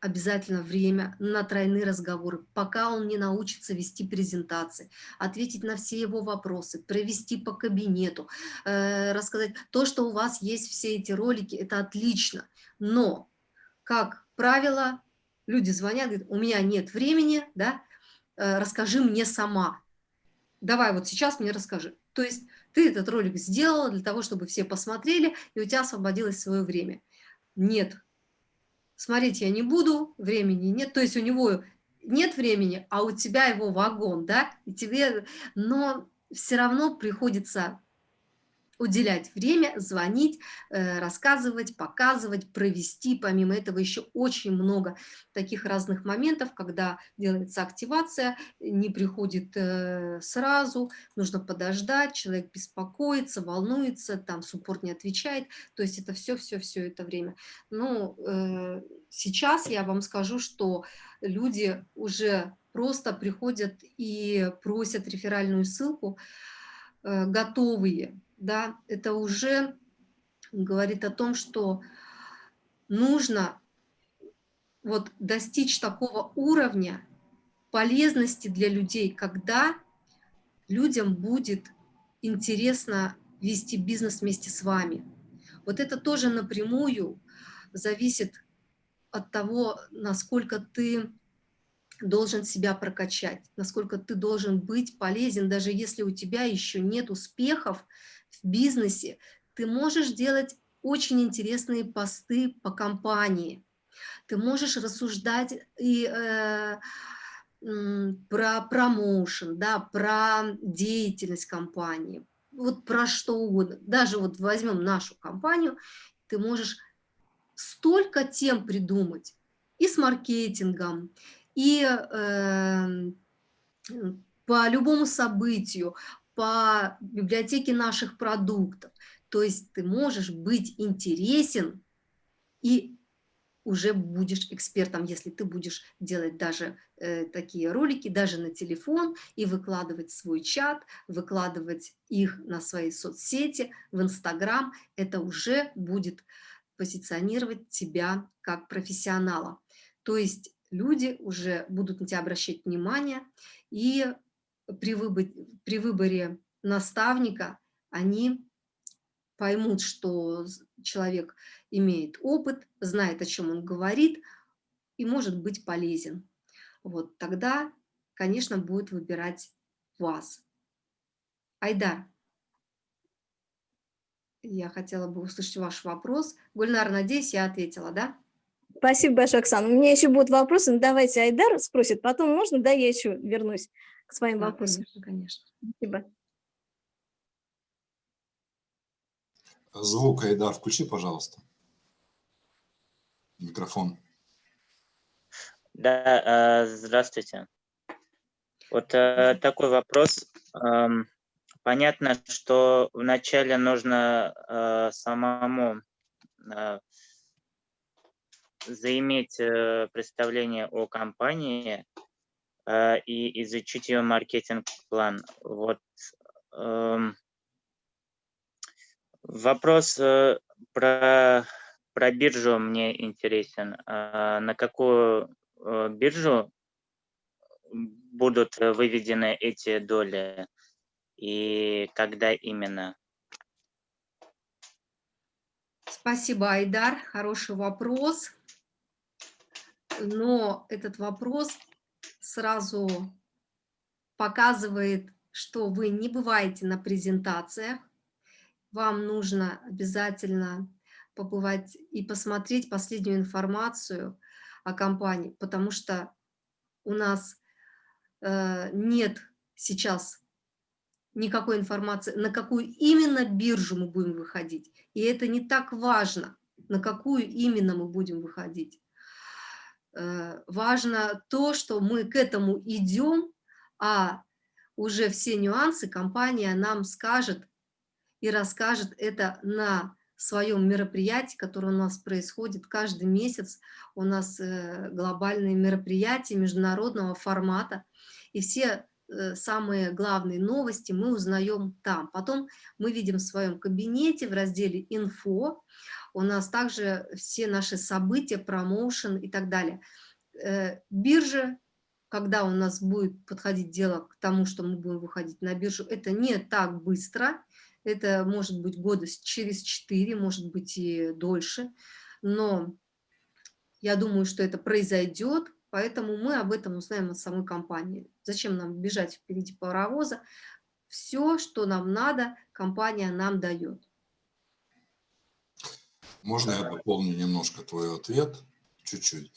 обязательно время на тройные разговоры, пока он не научится вести презентации, ответить на все его вопросы, провести по кабинету, э, рассказать то, что у вас есть все эти ролики, это отлично. Но, как правило, Люди звонят, говорят, у меня нет времени, да, э, расскажи мне сама. Давай вот сейчас мне расскажи. То есть ты этот ролик сделала для того, чтобы все посмотрели, и у тебя освободилось свое время. Нет. Смотреть я не буду, времени нет. То есть у него нет времени, а у тебя его вагон, да, и тебе, но все равно приходится уделять время, звонить, э, рассказывать, показывать, провести. Помимо этого еще очень много таких разных моментов, когда делается активация, не приходит э, сразу, нужно подождать, человек беспокоится, волнуется, там суппорт не отвечает. То есть это все-все-все это время. Но э, сейчас я вам скажу, что люди уже просто приходят и просят реферальную ссылку, готовые, да, это уже говорит о том, что нужно вот достичь такого уровня полезности для людей, когда людям будет интересно вести бизнес вместе с вами. Вот это тоже напрямую зависит от того, насколько ты должен себя прокачать, насколько ты должен быть полезен, даже если у тебя еще нет успехов, в бизнесе, ты можешь делать очень интересные посты по компании. Ты можешь рассуждать и э, про промоушен, да, про деятельность компании, вот про что угодно. Даже вот возьмем нашу компанию, ты можешь столько тем придумать и с маркетингом, и э, по любому событию, по библиотеке наших продуктов. То есть ты можешь быть интересен и уже будешь экспертом, если ты будешь делать даже э, такие ролики, даже на телефон, и выкладывать свой чат, выкладывать их на свои соцсети, в Инстаграм, это уже будет позиционировать тебя как профессионала. То есть люди уже будут на тебя обращать внимание, и при выборе, при выборе наставника они поймут, что человек имеет опыт, знает, о чем он говорит и может быть полезен. Вот тогда, конечно, будет выбирать вас. Айдар, я хотела бы услышать ваш вопрос. Гульнар, надеюсь, я ответила, да?
Спасибо большое, Оксана. У меня еще будут вопросы, но давайте Айдар спросит, потом можно, да, я еще вернусь к своим
да,
вопросам.
Конечно, конечно.
Спасибо.
Звук, Айдар, включи, пожалуйста. Микрофон.
Да, э, здравствуйте. Вот э, такой вопрос. Понятно, что вначале нужно э, самому заиметь представление о компании, Э, и изучить ее маркетинг-план. Вот эм, вопрос э, про, про биржу мне интересен. Э, на какую биржу будут выведены эти доли и когда именно?
Спасибо, Айдар. Хороший вопрос. Но этот вопрос сразу показывает, что вы не бываете на презентациях, вам нужно обязательно побывать и посмотреть последнюю информацию о компании, потому что у нас э, нет сейчас никакой информации, на какую именно биржу мы будем выходить. И это не так важно, на какую именно мы будем выходить. Э, важно то, что мы к этому идем, а уже все нюансы компания нам скажет и расскажет это на своем мероприятии, которое у нас происходит каждый месяц. У нас э, глобальные мероприятия международного формата, и все самые главные новости мы узнаем там. Потом мы видим в своем кабинете в разделе «Инфо», у нас также все наши события, промоушен и так далее. Э, биржа, когда у нас будет подходить дело к тому, что мы будем выходить на биржу, это не так быстро, это может быть года через 4, может быть и дольше, но Я думаю, что это произойдет, поэтому мы об этом узнаем от самой компании. Зачем нам бежать впереди паровоза? Все, что нам надо, компания нам дает.
Можно я дополню немножко твой ответ, чуть-чуть,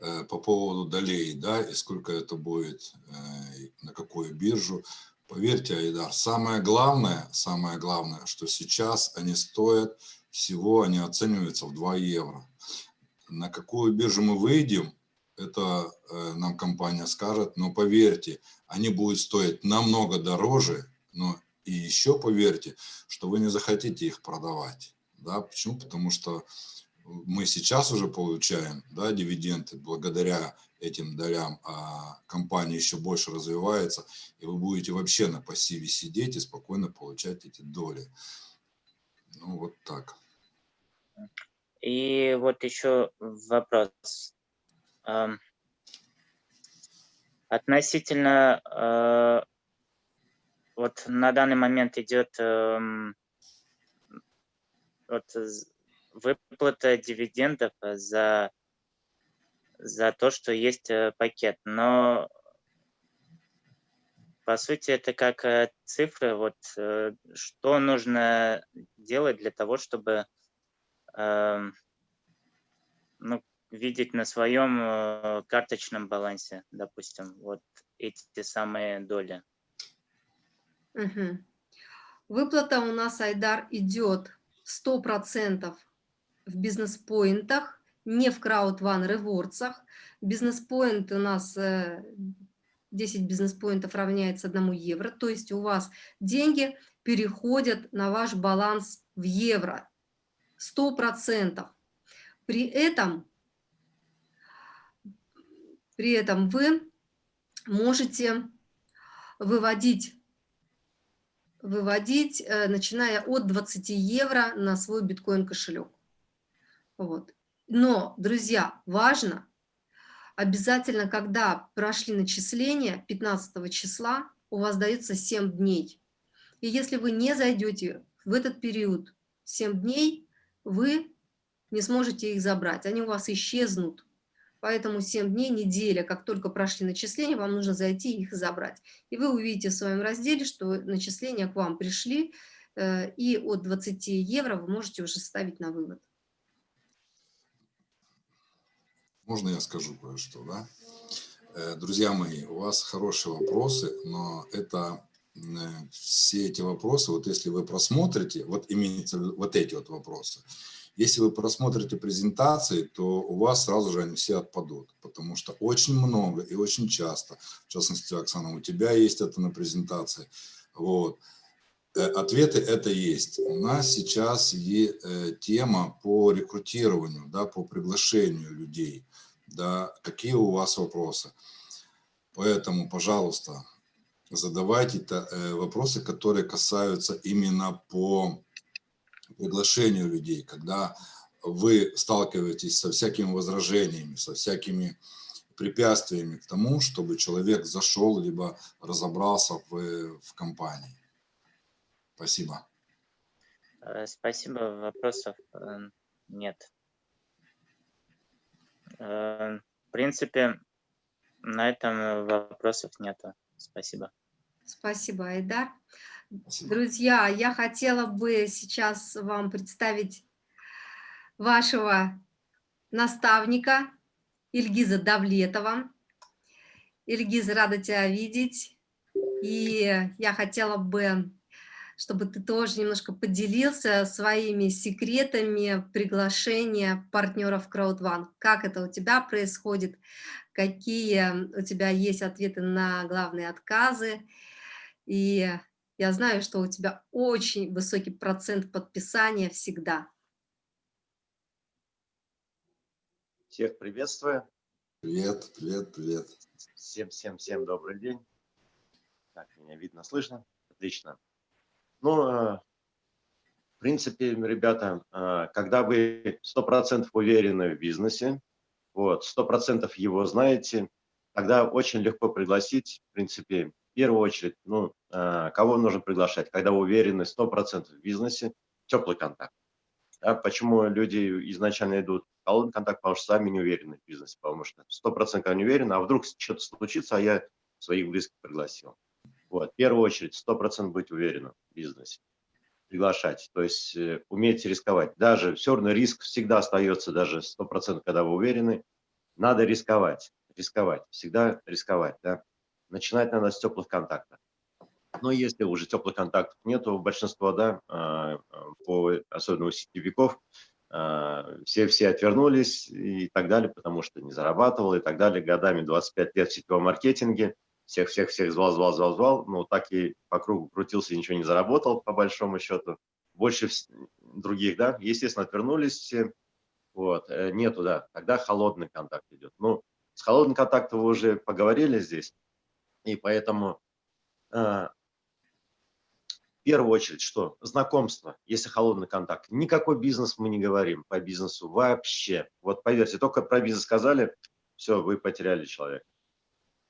э, по поводу долей, да, и сколько это будет, э, на какую биржу. Поверьте, Айдар, самое главное, самое главное, что сейчас они стоят всего, они оцениваются в 2 евро. На какую биржу мы выйдем, это э, нам компания скажет, но поверьте, они будут стоить намного дороже, но и еще поверьте, что вы не захотите их продавать. Да? Почему? Потому что мы сейчас уже получаем да, дивиденды благодаря этим долям, а компания еще больше развивается, и вы будете вообще на пассиве сидеть и спокойно получать эти доли. Ну, вот так.
И вот еще вопрос. Относительно, э, вот на данный момент идет эм, вот выплата дивидендов за, за то, что есть э, пакет. Но по сути это как э, цифры. Вот что нужно делать для того, чтобы эм, ну, видеть на своем э, карточном балансе, допустим, вот эти самые доли.
Угу. Выплата у нас, Айдар, идет 100% в бизнес-поинтах, не в крауд-ван ревордсах. Бизнес-поинт у нас 10 э, бизнес-поинтов равняется 1 евро, то есть у вас деньги переходят на ваш баланс в евро. 100%. При этом при этом вы можете выводить, выводить э, начиная от 20 евро на свой биткоин кошелек. Вот. Но, друзья, важно, обязательно, когда прошли начисления 15 числа, у вас дается 7 дней. И если вы не зайдете в этот период 7 дней, вы не сможете их забрать, они у вас исчезнут. Поэтому 7 дней, неделя, как только прошли начисления, вам нужно зайти и их забрать. И вы увидите в своем разделе, что начисления к вам пришли, э, и от 20 евро вы можете уже ставить на вывод.
Можно я скажу кое-что, да? Э, друзья мои, у вас хорошие вопросы, но это э, все эти вопросы, вот если вы просмотрите, вот имеется вот эти вот вопросы, если вы просмотрите презентации, то у вас сразу же они все отпадут, потому что очень много и очень часто, в частности, Оксана, у тебя есть это на презентации, вот, э, ответы это есть. У нас сейчас и, э, тема по рекрутированию, да, по приглашению людей, да, какие у вас вопросы. Поэтому, пожалуйста, задавайте э, вопросы, которые касаются именно по приглашению людей, когда вы сталкиваетесь со всякими возражениями, со всякими препятствиями к тому, чтобы человек зашел, либо разобрался в, в компании. Спасибо.
Э, спасибо. Вопросов э, нет. Э, в принципе, на этом вопросов нету. Спасибо.
Спасибо, Айдар. Друзья, я хотела бы сейчас вам представить вашего наставника Ильгиза Давлетова. Ильгиз, рада тебя видеть. И я хотела бы, чтобы ты тоже немножко поделился своими секретами приглашения партнеров CrowdOne. Как это у тебя происходит, какие у тебя есть ответы на главные отказы. И я знаю, что у тебя очень высокий процент подписания всегда.
Всех приветствую.
Привет, привет, привет.
Всем, всем, всем добрый день. Так, меня видно, слышно? Отлично. Ну, э, в принципе, ребята, э, когда вы 100% уверены в бизнесе, вот, 100% его знаете, тогда очень легко пригласить, в принципе, первую очередь, ну, э, кого нужно приглашать, когда вы уверены 100% в бизнесе, теплый контакт. Да, почему люди изначально идут в холодный контакт, потому что сами не уверены в бизнесе, потому что 100% не уверены, а вдруг что-то случится, а я своих близких пригласил. Вот, в первую очередь, 100% быть уверенным в бизнесе, приглашать, то есть э, уметь рисковать. Даже все равно риск всегда остается, даже 100%, когда вы уверены, надо рисковать, рисковать, всегда рисковать, да. Начинать надо с теплых контактов. Но если уже теплых контактов нету, большинство, да, а, по, особенно у сетевиков, а, все, все отвернулись и так далее, потому что не зарабатывал и так далее. Годами 25 лет в сетевом маркетинге, всех-всех-всех звал, звал, звал, звал, но так и по кругу крутился и ничего не заработал, по большому счету. Больше других, да, естественно, отвернулись все, вот, э, нету, да, тогда холодный контакт идет. Ну, с холодным контактом вы уже поговорили здесь, и поэтому э, первую очередь, что знакомство, если холодный контакт. Никакой бизнес мы не говорим по бизнесу вообще. Вот поверьте, только про бизнес сказали, все, вы потеряли человека.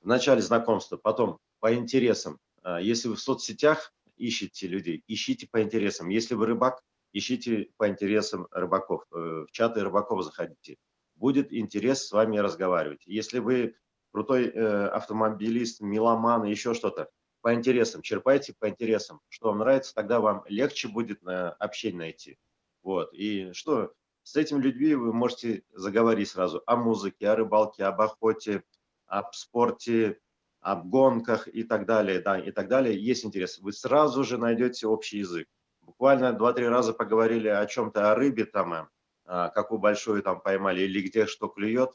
Вначале знакомство, потом по интересам. А, если вы в соцсетях ищете людей, ищите по интересам. Если вы рыбак, ищите по интересам рыбаков. Э, в чаты рыбаков заходите. Будет интерес с вами разговаривать. Если вы крутой э, автомобилист, меломан, еще что-то, по интересам, черпайте по интересам, что вам нравится, тогда вам легче будет на общение найти. Вот. И что, с этими людьми вы можете заговорить сразу о музыке, о рыбалке, об охоте, об спорте, об гонках и так далее, да, и так далее. Есть интерес. Вы сразу же найдете общий язык. Буквально два-три раза поговорили о чем-то, о рыбе там, а, какую большую там поймали или где что клюет.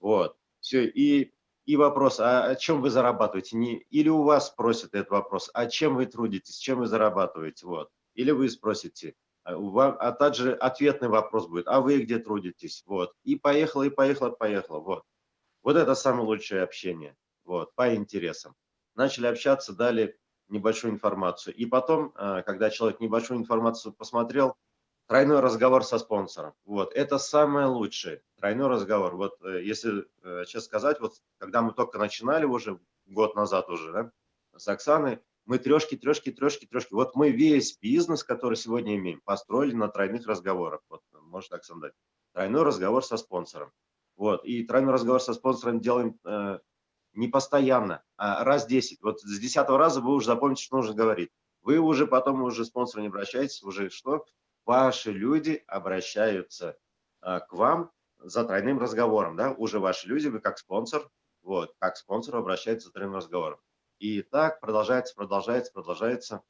Вот. Все. И и вопрос, а о чем вы зарабатываете? Не, или у вас спросят этот вопрос, а чем вы трудитесь, чем вы зарабатываете? Вот. Или вы спросите, а, а также ответный вопрос будет, а вы где трудитесь? Вот. И поехало, и поехало, поехало. Вот. Вот это самое лучшее общение. Вот, по интересам. Начали общаться, дали небольшую информацию. И потом, а, когда человек небольшую информацию посмотрел, тройной разговор со спонсором. Вот, это самое лучшее, тройной разговор. Вот, э, если э, честно сказать, вот, когда мы только начинали уже, год назад уже, да, с Оксаной, мы трешки, трешки, трешки, трешки. Вот мы весь бизнес, который сегодня имеем, построили на тройных разговорах. Вот, может Оксана дать. Тройной разговор со спонсором. Вот, и тройной разговор со спонсором делаем э, не постоянно, а раз 10. Вот с десятого раза вы уже запомните, что нужно говорить. Вы уже потом уже спонсору не обращаетесь, уже что? Ваши люди обращаются а, к вам за тройным разговором, да, уже ваши люди, вы как спонсор, вот, как спонсор обращается за тройным разговором. И так продолжается, продолжается, продолжается.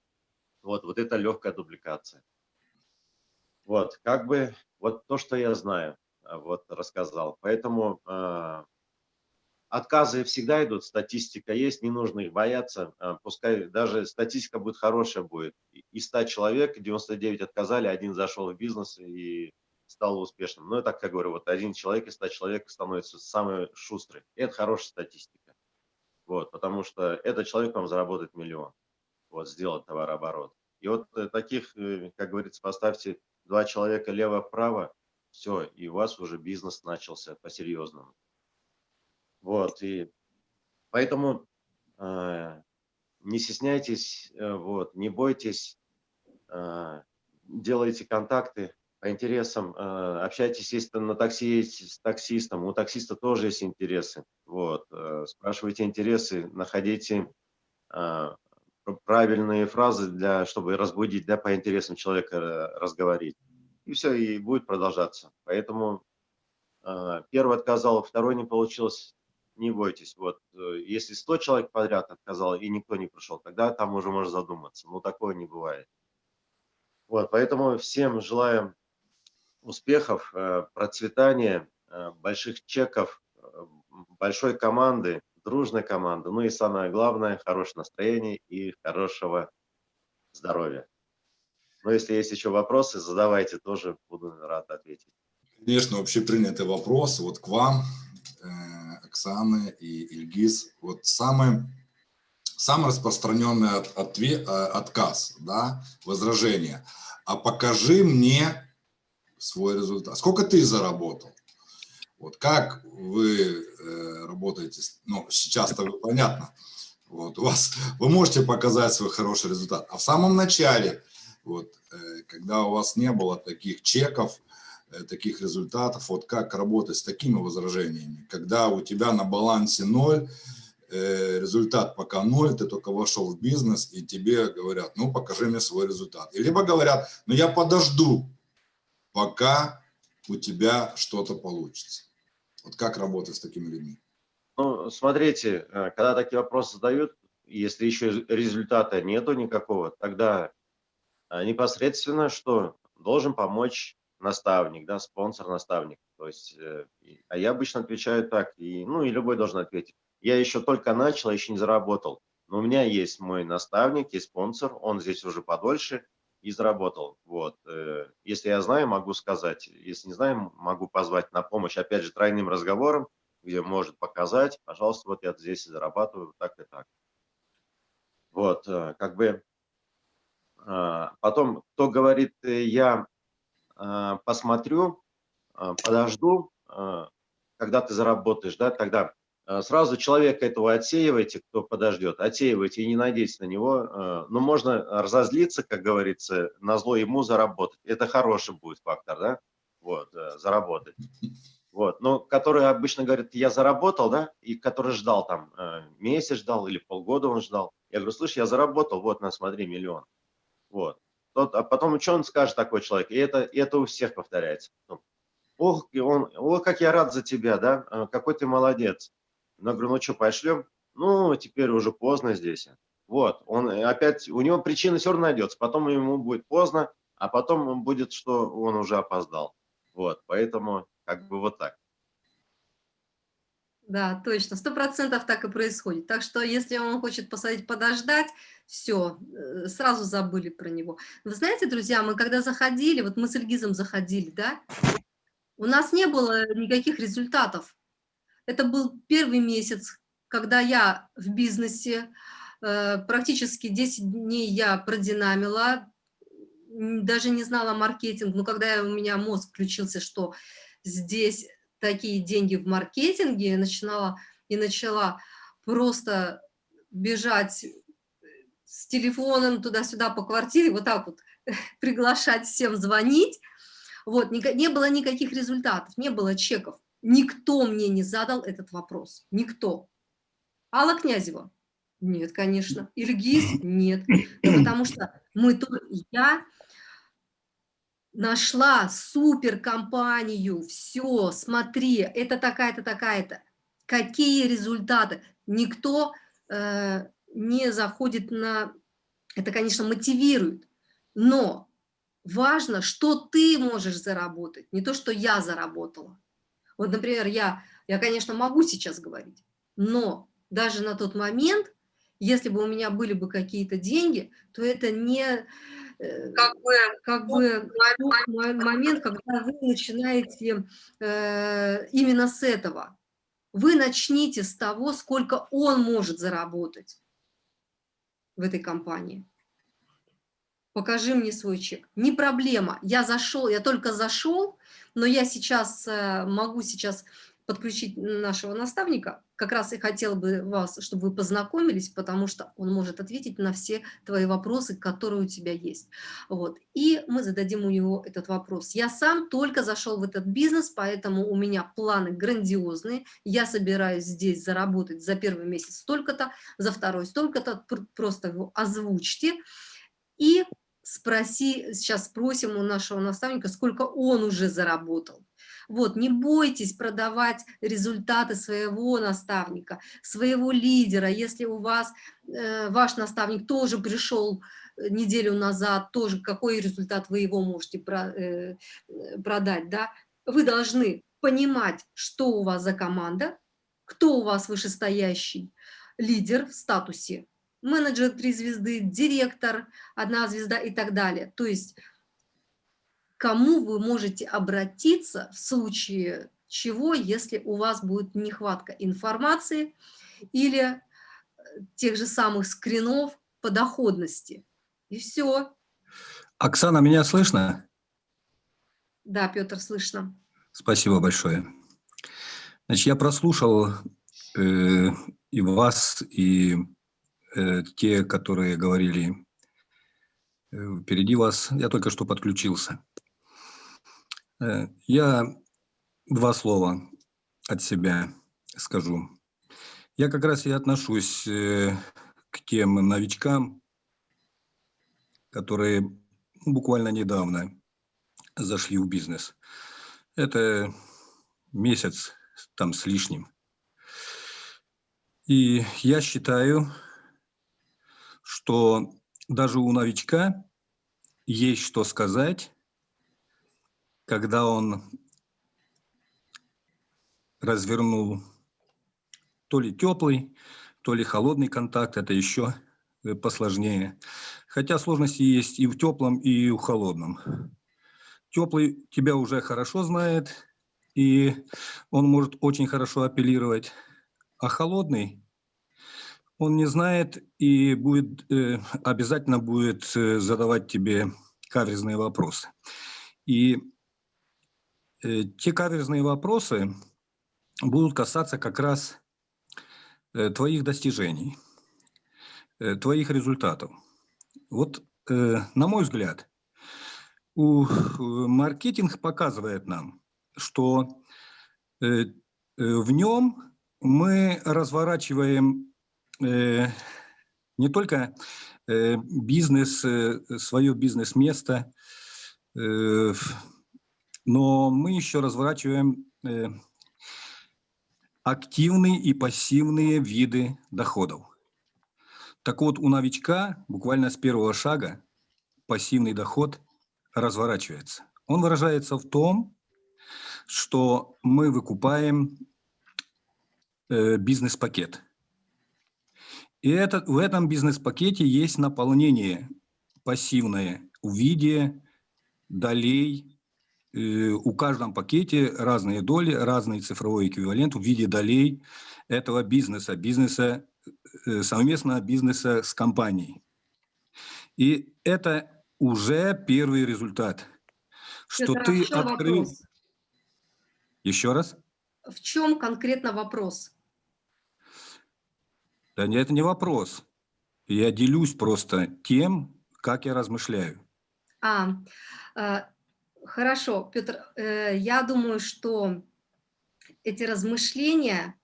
Вот, вот это легкая дубликация. Вот, как бы, вот то, что я знаю, а, вот рассказал. Поэтому э, Отказы всегда идут, статистика есть, не нужно их бояться. А, пускай даже статистика будет хорошая будет. Из 100 человек 99 отказали, один зашел в бизнес и стал успешным. Но я так как говорю, вот один человек из 100 человек становится самый шустрый. Это хорошая статистика. Вот, потому что этот человек вам заработает миллион. Вот, сделать товарооборот. И вот э, таких, э, как говорится, поставьте два человека лево-вправо, все, и у вас уже бизнес начался по-серьезному. Вот, и поэтому э, не стесняйтесь, э, вот, не бойтесь, э, делайте контакты по интересам, э, общайтесь, если на такси с таксистом, у таксиста тоже есть интересы, вот, э, спрашивайте интересы, находите э, правильные фразы, для, чтобы разбудить, да, по интересам человека э, разговорить. И все, и будет продолжаться. Поэтому э, первый отказал, второй не получилось, не бойтесь. Вот, э, если 100 человек подряд отказал и никто не пришел, тогда там уже можно задуматься. Но такое не бывает. Вот, поэтому всем желаем успехов, э, процветания, э, больших чеков, большой команды, дружной команды. Ну и самое главное, хорошее настроение и хорошего здоровья. Но если есть еще вопросы, задавайте, тоже буду рад ответить.
Конечно, общепринятый вопрос вот к вам. Оксаны и Ильгиз, вот самый, самый распространенный от, ответ, э, отказ, да, возражение. А покажи мне свой результат. Сколько ты заработал? Вот как вы э, работаете, ну, сейчас-то понятно, вот, у вас, вы можете показать свой хороший результат. А в самом начале, вот, э, когда у вас не было таких чеков, таких результатов, вот как работать с такими возражениями, когда у тебя на балансе ноль, э, результат пока ноль, ты только вошел в бизнес, и тебе говорят, ну, покажи мне свой результат. И либо говорят, ну, я подожду, пока у тебя что-то получится. Вот как работать с такими людьми?
Ну, смотрите, когда такие вопросы задают, если еще результата нету никакого, тогда непосредственно что должен помочь наставник, да, спонсор-наставник. То есть, э, а я обычно отвечаю так, и, ну и любой должен ответить. Я еще только начал, еще не заработал. Но у меня есть мой наставник, есть спонсор, он здесь уже подольше и заработал. Вот. Э, если я знаю, могу сказать. Если не знаю, могу позвать на помощь, опять же, тройным разговором, где может показать, пожалуйста, вот я здесь зарабатываю так и так. Вот, э, как бы а, потом, кто говорит, я а, посмотрю, а, подожду, когда ты заработаешь, да, тогда сразу человека этого отсеивайте, кто подождет, отсеивайте и не надейтесь на него. Но можно разозлиться, как говорится, на зло ему заработать. Это хороший будет фактор, да, вот, э, заработать. Вот, но который обычно говорит, я заработал, да, и который ждал там э, месяц ждал или полгода он ждал. Я говорю, слышь, я заработал, вот, на, смотри, миллион. Вот. Тот, а потом, что он скажет, такой человек? И это, и это у всех повторяется. Ну, ох, он, ох, как я рад за тебя, да, а, какой ты молодец. Я говорю, ну что, пошлем? Ну, теперь уже поздно здесь. Вот, он опять, у него причина все равно найдется, потом ему будет поздно, а потом будет, что он уже опоздал. Вот, поэтому как бы вот так.
Да, точно, сто процентов так и происходит. Так что, если он хочет посадить подождать, все, э, сразу забыли про него. Вы знаете, друзья, мы когда заходили, вот мы с Ильгизом заходили, да, у нас не было никаких результатов. Это был первый месяц, когда я в бизнесе, э, практически 10 дней я продинамила, даже не знала маркетинг, но когда у меня мозг включился, что здесь такие деньги в маркетинге, я начинала, и начала просто бежать с телефоном туда-сюда по квартире, вот так вот приглашать всем звонить. Вот, не, не было никаких результатов, не было чеков. Никто мне не задал этот вопрос. Никто. Алла Князева? Нет, конечно. Ильгиз? Нет. Ну, потому что мы, я нашла суперкомпанию, все, смотри, это такая-то, такая-то. Какие результаты? Никто э, не заходит на... Это, конечно, мотивирует, но важно, что ты можешь заработать, не то, что я заработала. Вот, например, я, я, конечно, могу сейчас говорить, но даже на тот момент, если бы у меня были бы какие-то деньги, то это не как бы, как бы момент, когда вы начинаете э, именно с этого. Вы начните с того, сколько он может заработать в этой компании. Покажи мне свой чек. Не проблема. Я зашел, я только зашел, но я сейчас э, могу сейчас подключить нашего наставника, как раз и хотела бы вас, чтобы вы познакомились, потому что он может ответить на все твои вопросы, которые у тебя есть. Вот. И мы зададим у него этот вопрос. Я сам только зашел в этот бизнес, поэтому у меня планы грандиозные. Я собираюсь здесь заработать за первый месяц столько-то, за второй столько-то, просто его озвучьте. И спроси, сейчас спросим у нашего наставника, сколько он уже заработал. Вот, не бойтесь продавать результаты своего наставника, своего лидера. Если у вас, э, ваш наставник тоже пришел э, неделю назад, тоже какой результат вы его можете про, э, продать, да, вы должны понимать, что у вас за команда, кто у вас вышестоящий лидер в статусе, менеджер три звезды, директор одна звезда и так далее. То есть кому вы можете обратиться в случае чего, если у вас будет нехватка информации или э, тех же самых скринов по доходности. И все.
Оксана, меня слышно?
Да, Петр, слышно.
Спасибо большое. Значит, я прослушал э, и вас, и те, которые говорили э, впереди вас. Я только что подключился. Э, Я два слова от себя скажу. Я как раз и отношусь э, к тем новичкам, которые буквально недавно зашли в бизнес. Это месяц там с лишним. И я считаю, что даже у новичка есть что сказать, когда он развернул то ли теплый, то ли холодный контакт, это еще э, посложнее. Хотя сложности есть и в теплом, и в холодном. Теплый тебя уже хорошо знает, и он может очень хорошо апеллировать. А холодный, он не знает и будет, э, обязательно будет э, задавать тебе каверзные вопросы. И э, те каверзные вопросы будут касаться как раз твоих достижений, твоих результатов. Вот, на мой взгляд, у, маркетинг показывает нам, что в нем мы разворачиваем не только э, бизнес, э, свое бизнес-место, э, но мы еще разворачиваем э, активные и пассивные виды доходов. Так вот, у новичка буквально с первого шага пассивный доход разворачивается. Он выражается в том, что мы выкупаем э, бизнес-пакет. И это, в этом бизнес-пакете есть наполнение пассивное в виде долей. Э, у каждом пакете разные доли, разный цифровой эквивалент в виде долей этого бизнеса, бизнеса э, совместного бизнеса с компанией. И это уже первый результат, что
а
ты открыл...
вопрос?
Еще раз?
В чем конкретно вопрос?
Да нет, это не вопрос. Я делюсь просто тем, как я размышляю.
А, э, хорошо, Петр, э, я думаю, что эти размышления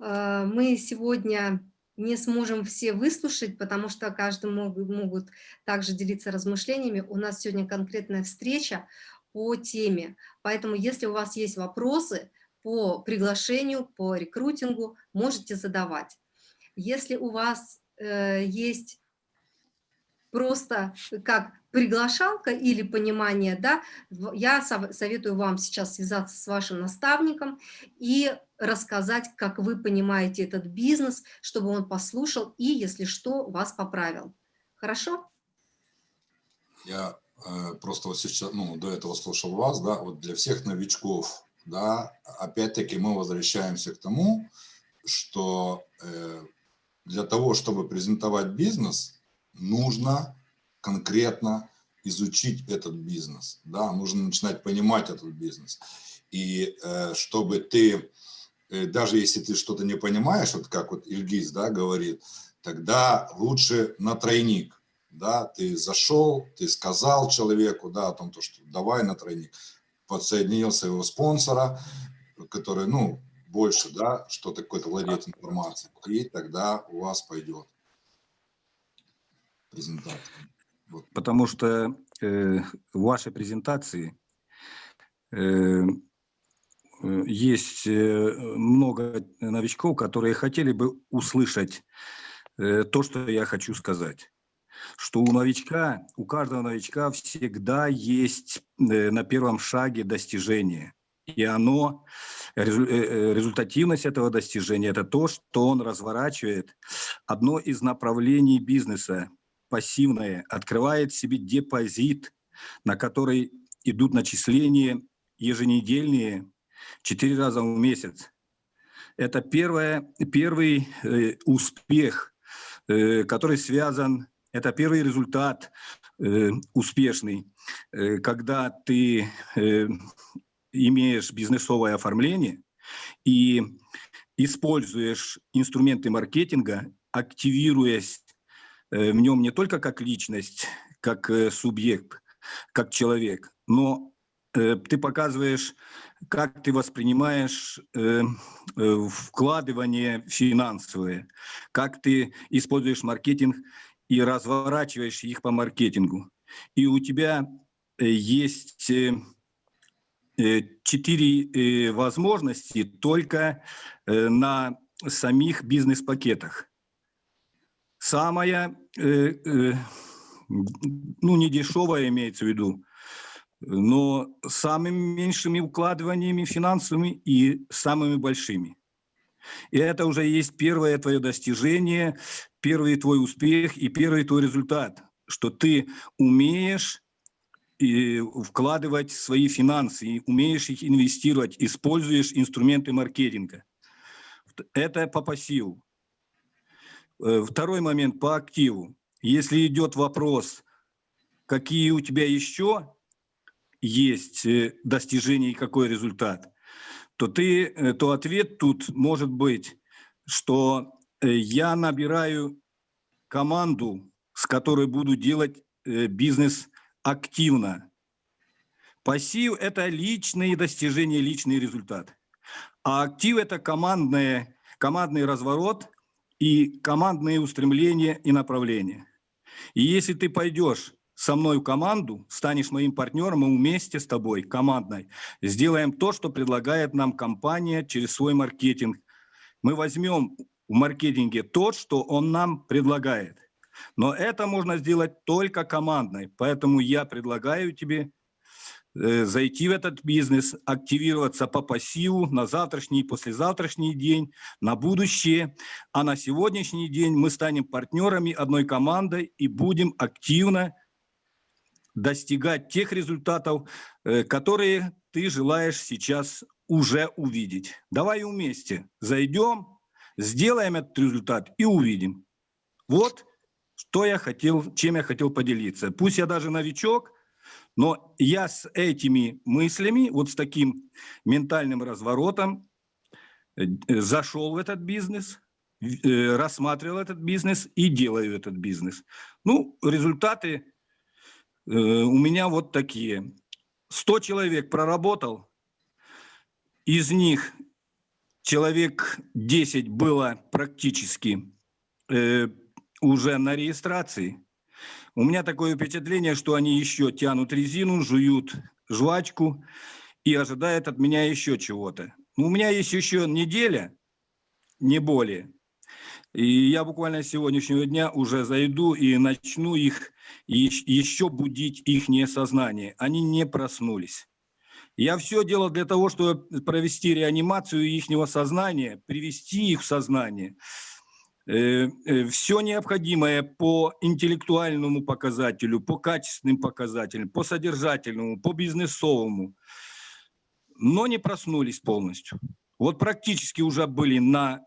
э, мы сегодня не сможем все выслушать, потому что каждый могут, могут также делиться размышлениями. У нас сегодня конкретная встреча по теме, поэтому если у вас есть вопросы по приглашению, по рекрутингу, можете задавать. Если у вас э, есть просто как приглашалка или понимание, да, я советую вам сейчас связаться с вашим наставником и рассказать, как вы понимаете этот бизнес, чтобы он послушал и, если что, вас поправил. Хорошо?
Я э, просто вот сейчас, ну, до этого слушал вас, да, вот для всех новичков, да, опять-таки мы возвращаемся к тому, что э, для того, чтобы презентовать бизнес, нужно конкретно изучить этот бизнес, да, нужно начинать понимать этот бизнес. И э, чтобы ты, э, даже если ты что-то не понимаешь, вот как вот Ильгиз, да, говорит, тогда лучше на тройник, да, ты зашел, ты сказал человеку, да, о том, то, что давай на тройник, подсоединил своего спонсора, который, ну, больше, да, что-то какой-то владеет информацией, и тогда у вас пойдет презентация.
Вот. Потому что э, в вашей презентации э, э, есть э, много новичков, которые хотели бы услышать э, то, что я хочу сказать. Что у новичка, у каждого новичка всегда есть на первом шаге достижение. И оно, э, результативность этого достижения, это то, что он разворачивает одно из направлений бизнеса, пассивное, открывает себе депозит, на который идут начисления еженедельные, четыре раза в месяц. Это первое, первый э, успех, э, который связан, это первый результат э, успешный, э, когда ты э, имеешь бизнесовое оформление и используешь инструменты маркетинга, активируясь Э, в нем не только как личность, как э, субъект, как человек, но э, ты показываешь, как ты воспринимаешь вкладывание финансовые, как ты используешь маркетинг и разворачиваешь их по маркетингу. И у тебя есть четыре возможности только на самих бизнес-пакетах. Самая, ну не дешевая имеется в виду, но самыми меньшими укладываниями финансовыми и самыми большими. И это уже есть первое твое достижение, первый твой успех и первый твой результат, что ты умеешь вкладывать свои финансы, умеешь их инвестировать, используешь инструменты маркетинга. Это по пассиву. Э, второй момент по активу. Если идет вопрос, какие у тебя еще есть э, достижения и какой результат, то, ты, э, то ответ тут может быть, что я набираю команду, с которой буду делать бизнес активно. Пассив – это личные достижения, личный результат. А актив – это командное, командный разворот и командные устремления и направления. И если ты пойдешь со мной в команду, станешь моим партнером, мы вместе с тобой, командной, сделаем то, что предлагает нам компания через свой маркетинг. Мы возьмем в маркетинге то, что он нам предлагает. Но это можно сделать только командной. Поэтому я предлагаю тебе э, зайти в этот бизнес, активироваться по пассиву на завтрашний и послезавтрашний день, на будущее. А на сегодняшний день мы станем партнерами одной командой и будем активно достигать тех результатов, э, которые ты желаешь сейчас уже увидеть. Давай вместе зайдем, сделаем этот результат и увидим. Вот что я хотел, чем я хотел поделиться. Пусть я даже новичок, но я с этими мыслями, вот с таким ментальным разворотом э, зашел в этот бизнес, э, рассматривал этот бизнес и делаю этот бизнес. Ну, результаты Э, у меня вот такие. 100 человек проработал, из них человек 10 было практически уже на регистрации. У меня такое впечатление, что они еще тянут резину, жуют жвачку и ожидают от меня еще чего-то. У меня есть еще неделя, не более. И я буквально с сегодняшнего дня уже зайду и начну их еще будить их сознание. Они не проснулись. Я все делал для того, чтобы провести реанимацию их сознания, привести их в сознание. Э, э, все необходимое по интеллектуальному показателю, по качественным показателям, по содержательному, по бизнесовому, но не проснулись полностью. Вот практически уже были на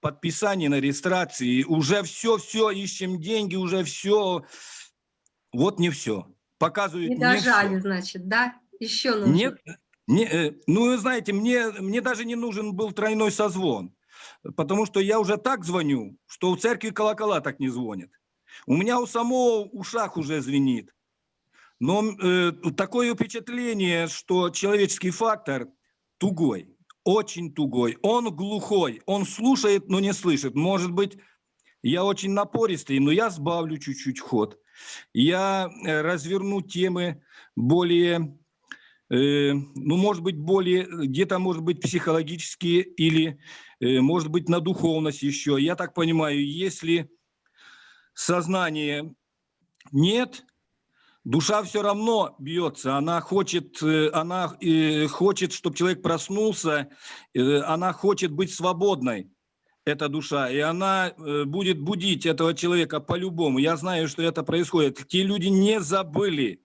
подписание на регистрации, уже все-все, ищем деньги, уже все. Вот не все. Показывают
не дожали, не значит, да? Еще нужно.
Нет, не, э, ну, знаете, мне, мне даже не нужен был тройной созвон, потому что я уже так звоню, что у церкви колокола так не звонят. У меня у самого ушах уже звенит. Но э, такое впечатление, что человеческий фактор тугой очень тугой, он глухой, он слушает, но не слышит. Может быть, я очень напористый, но я сбавлю чуть-чуть ход. Я э, разверну темы более, ну, может быть, более, где-то, может быть, психологические или, э, может быть, на духовность еще. Я так понимаю, если сознания нет, Душа все равно бьется, она хочет, э, она э, хочет, чтобы человек проснулся, э, она хочет быть свободной, эта душа, и она будет будить этого человека по-любому. Я знаю, что это происходит. Те люди не забыли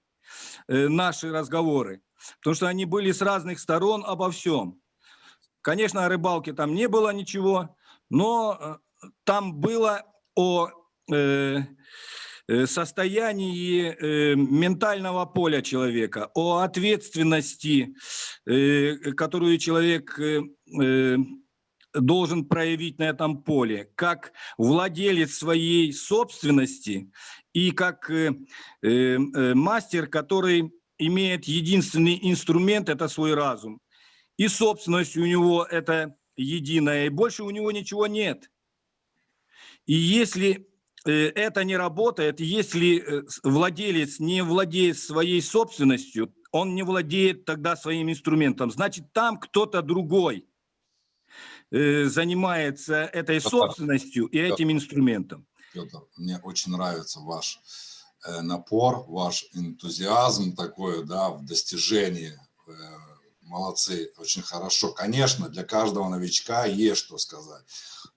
наши разговоры, потому что они были с разных сторон обо всем. Конечно, о рыбалке там не было ничего, но там было о... Э, Э, состоянии э, ментального поля человека, о ответственности, э, которую человек должен проявить на этом поле, как владелец своей собственности и как э, э, э, мастер, который имеет единственный инструмент – это свой разум. И собственность у него – это единая, и больше у него ничего нет. И если э, это не работает, если э, владелец не владеет своей собственностью, он не владеет тогда своим инструментом, значит, там кто-то другой э, занимается этой собственностью и этим инструментом.
Петр, мне очень нравится ваш напор, ваш энтузиазм такой, да, в достижении молодцы, очень хорошо. Конечно, для каждого новичка есть что сказать.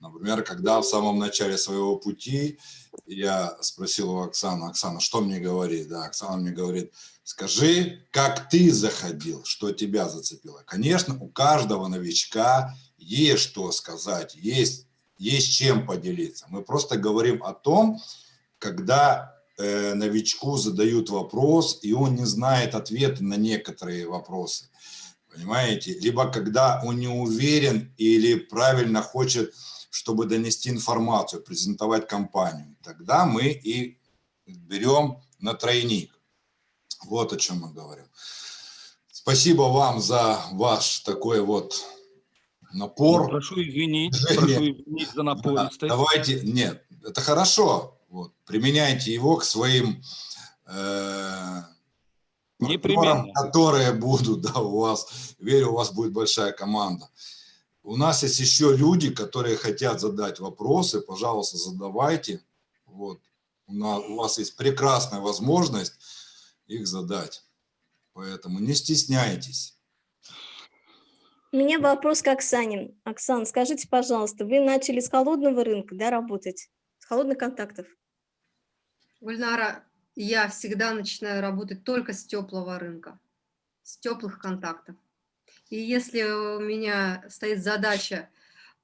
Например, когда в самом начале своего пути я спросил у Оксаны, Оксана, что мне говорит? Да, Оксана мне говорит, скажи, как ты заходил, что тебя зацепило. Конечно, у каждого новичка есть что сказать, есть, есть чем поделиться. Мы просто говорим о том, когда э, новичку задают вопрос, и он не знает ответа на некоторые вопросы понимаете? Либо когда он не уверен или правильно хочет, чтобы донести информацию, презентовать компанию. Тогда мы и берем на тройник. Вот о чем мы говорим. Спасибо вам за ваш такой вот напор.
Ну, прошу извинить, прошу извинить за напористость. Да,
давайте, нет, это хорошо. Вот, применяйте его к своим э,
Непременно.
которые будут, да, у вас, верю, у вас будет большая команда. У нас есть еще люди, которые хотят задать вопросы, пожалуйста, задавайте. Вот. У, нас, у вас есть прекрасная возможность их задать. Поэтому не стесняйтесь.
У меня вопрос к Оксане. Оксан, скажите, пожалуйста, вы начали с холодного рынка да, работать, холодных контактов?
Гульнара, я всегда начинаю работать только с теплого рынка, с теплых контактов. И если у меня стоит задача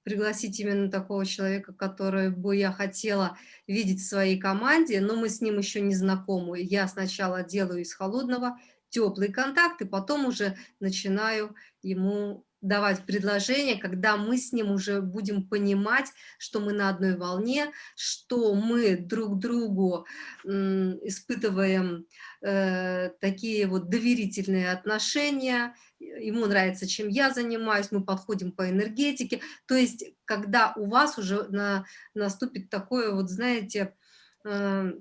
пригласить именно такого человека, который бы я хотела видеть в своей команде, но мы с ним еще не знакомы, я сначала делаю из холодного теплый контакт, и потом уже начинаю ему давать предложения, когда мы с ним уже будем понимать, что мы на одной волне, что мы друг другу испытываем э, такие вот доверительные отношения, ему нравится, чем я занимаюсь, мы подходим по энергетике, то есть когда у вас уже на, наступит такое вот, знаете, э,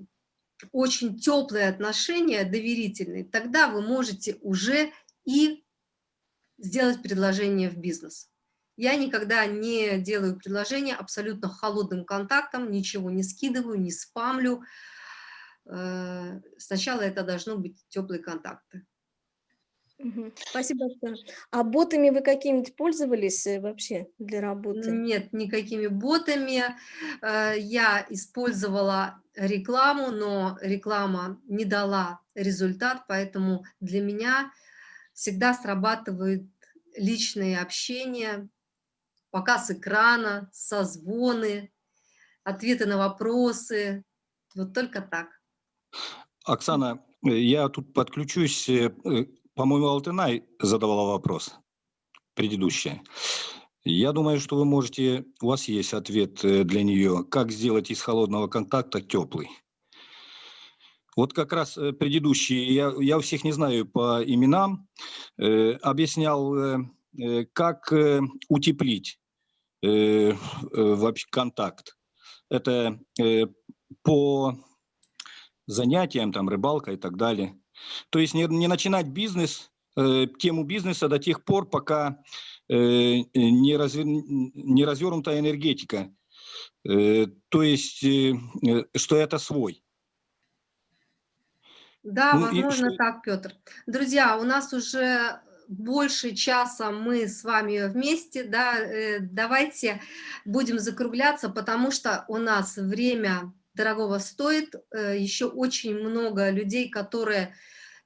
очень теплые отношения, доверительные, тогда вы можете уже и сделать предложение в бизнес. Я никогда не делаю предложение абсолютно холодным контактом, ничего не скидываю, не спамлю. Э, сначала это должно быть теплые контакты.
Спасибо большое. А ботами вы какими-то пользовались э, вообще для работы?
Нет, никакими ботами. Э, я использовала рекламу, но реклама не дала результат, поэтому для меня всегда срабатывает личное общение, показ экрана, созвоны, ответы на вопросы. Вот только так.
Оксана, я тут подключусь. Э, по-моему, Алтынай задавала вопрос, предыдущая. Я думаю, что вы можете, у вас есть ответ э, для нее, как сделать из холодного контакта теплый. Вот как раз э, предыдущий, я, я всех не знаю по именам, э, объяснял, э, э как э, утеплить э, вообще контакт. Это э, по занятиям, там, рыбалка и так далее. То есть не, не начинать бизнес, э, тему бизнеса до тех пор, пока э, не, развер, не развернута энергетика. Э, то есть, э, что это свой.
Да, ну, возможно и... так, Петр. Друзья, у нас уже больше часа мы с вами вместе, да, э, давайте будем закругляться, потому что у нас время дорогого стоит, э, еще очень много людей, которые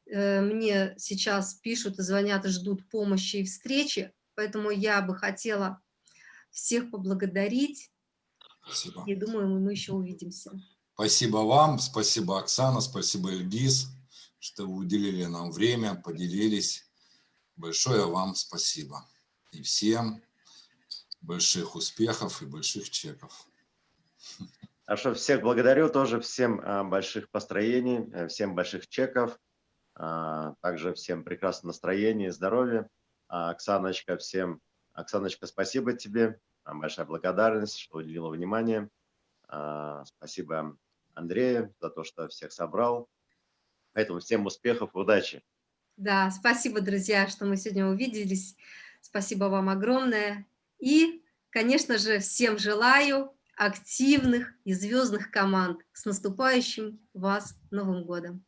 э, мне сейчас пишут, звонят и ждут помощи и встречи, поэтому я бы хотела всех поблагодарить, Спасибо. и думаю, мы еще увидимся.
Спасибо вам, спасибо, Оксана, спасибо, Эльгиз, что вы уделили нам время, поделились. Большое вам спасибо. И всем больших успехов и больших чеков.
Хорошо, всех благодарю, тоже всем а, больших построений, э, всем больших чеков, а, также всем прекрасного настроения, здоровья. А, Оксаночка, всем, Оксаночка, спасибо тебе, большая благодарность, что уделила внимание. Спасибо Андрею за то, что всех собрал. Поэтому всем успехов, удачи.
Да, спасибо, друзья, что мы сегодня увиделись. Спасибо вам огромное. И, конечно же, всем желаю активных и звездных команд. С наступающим вас Новым годом!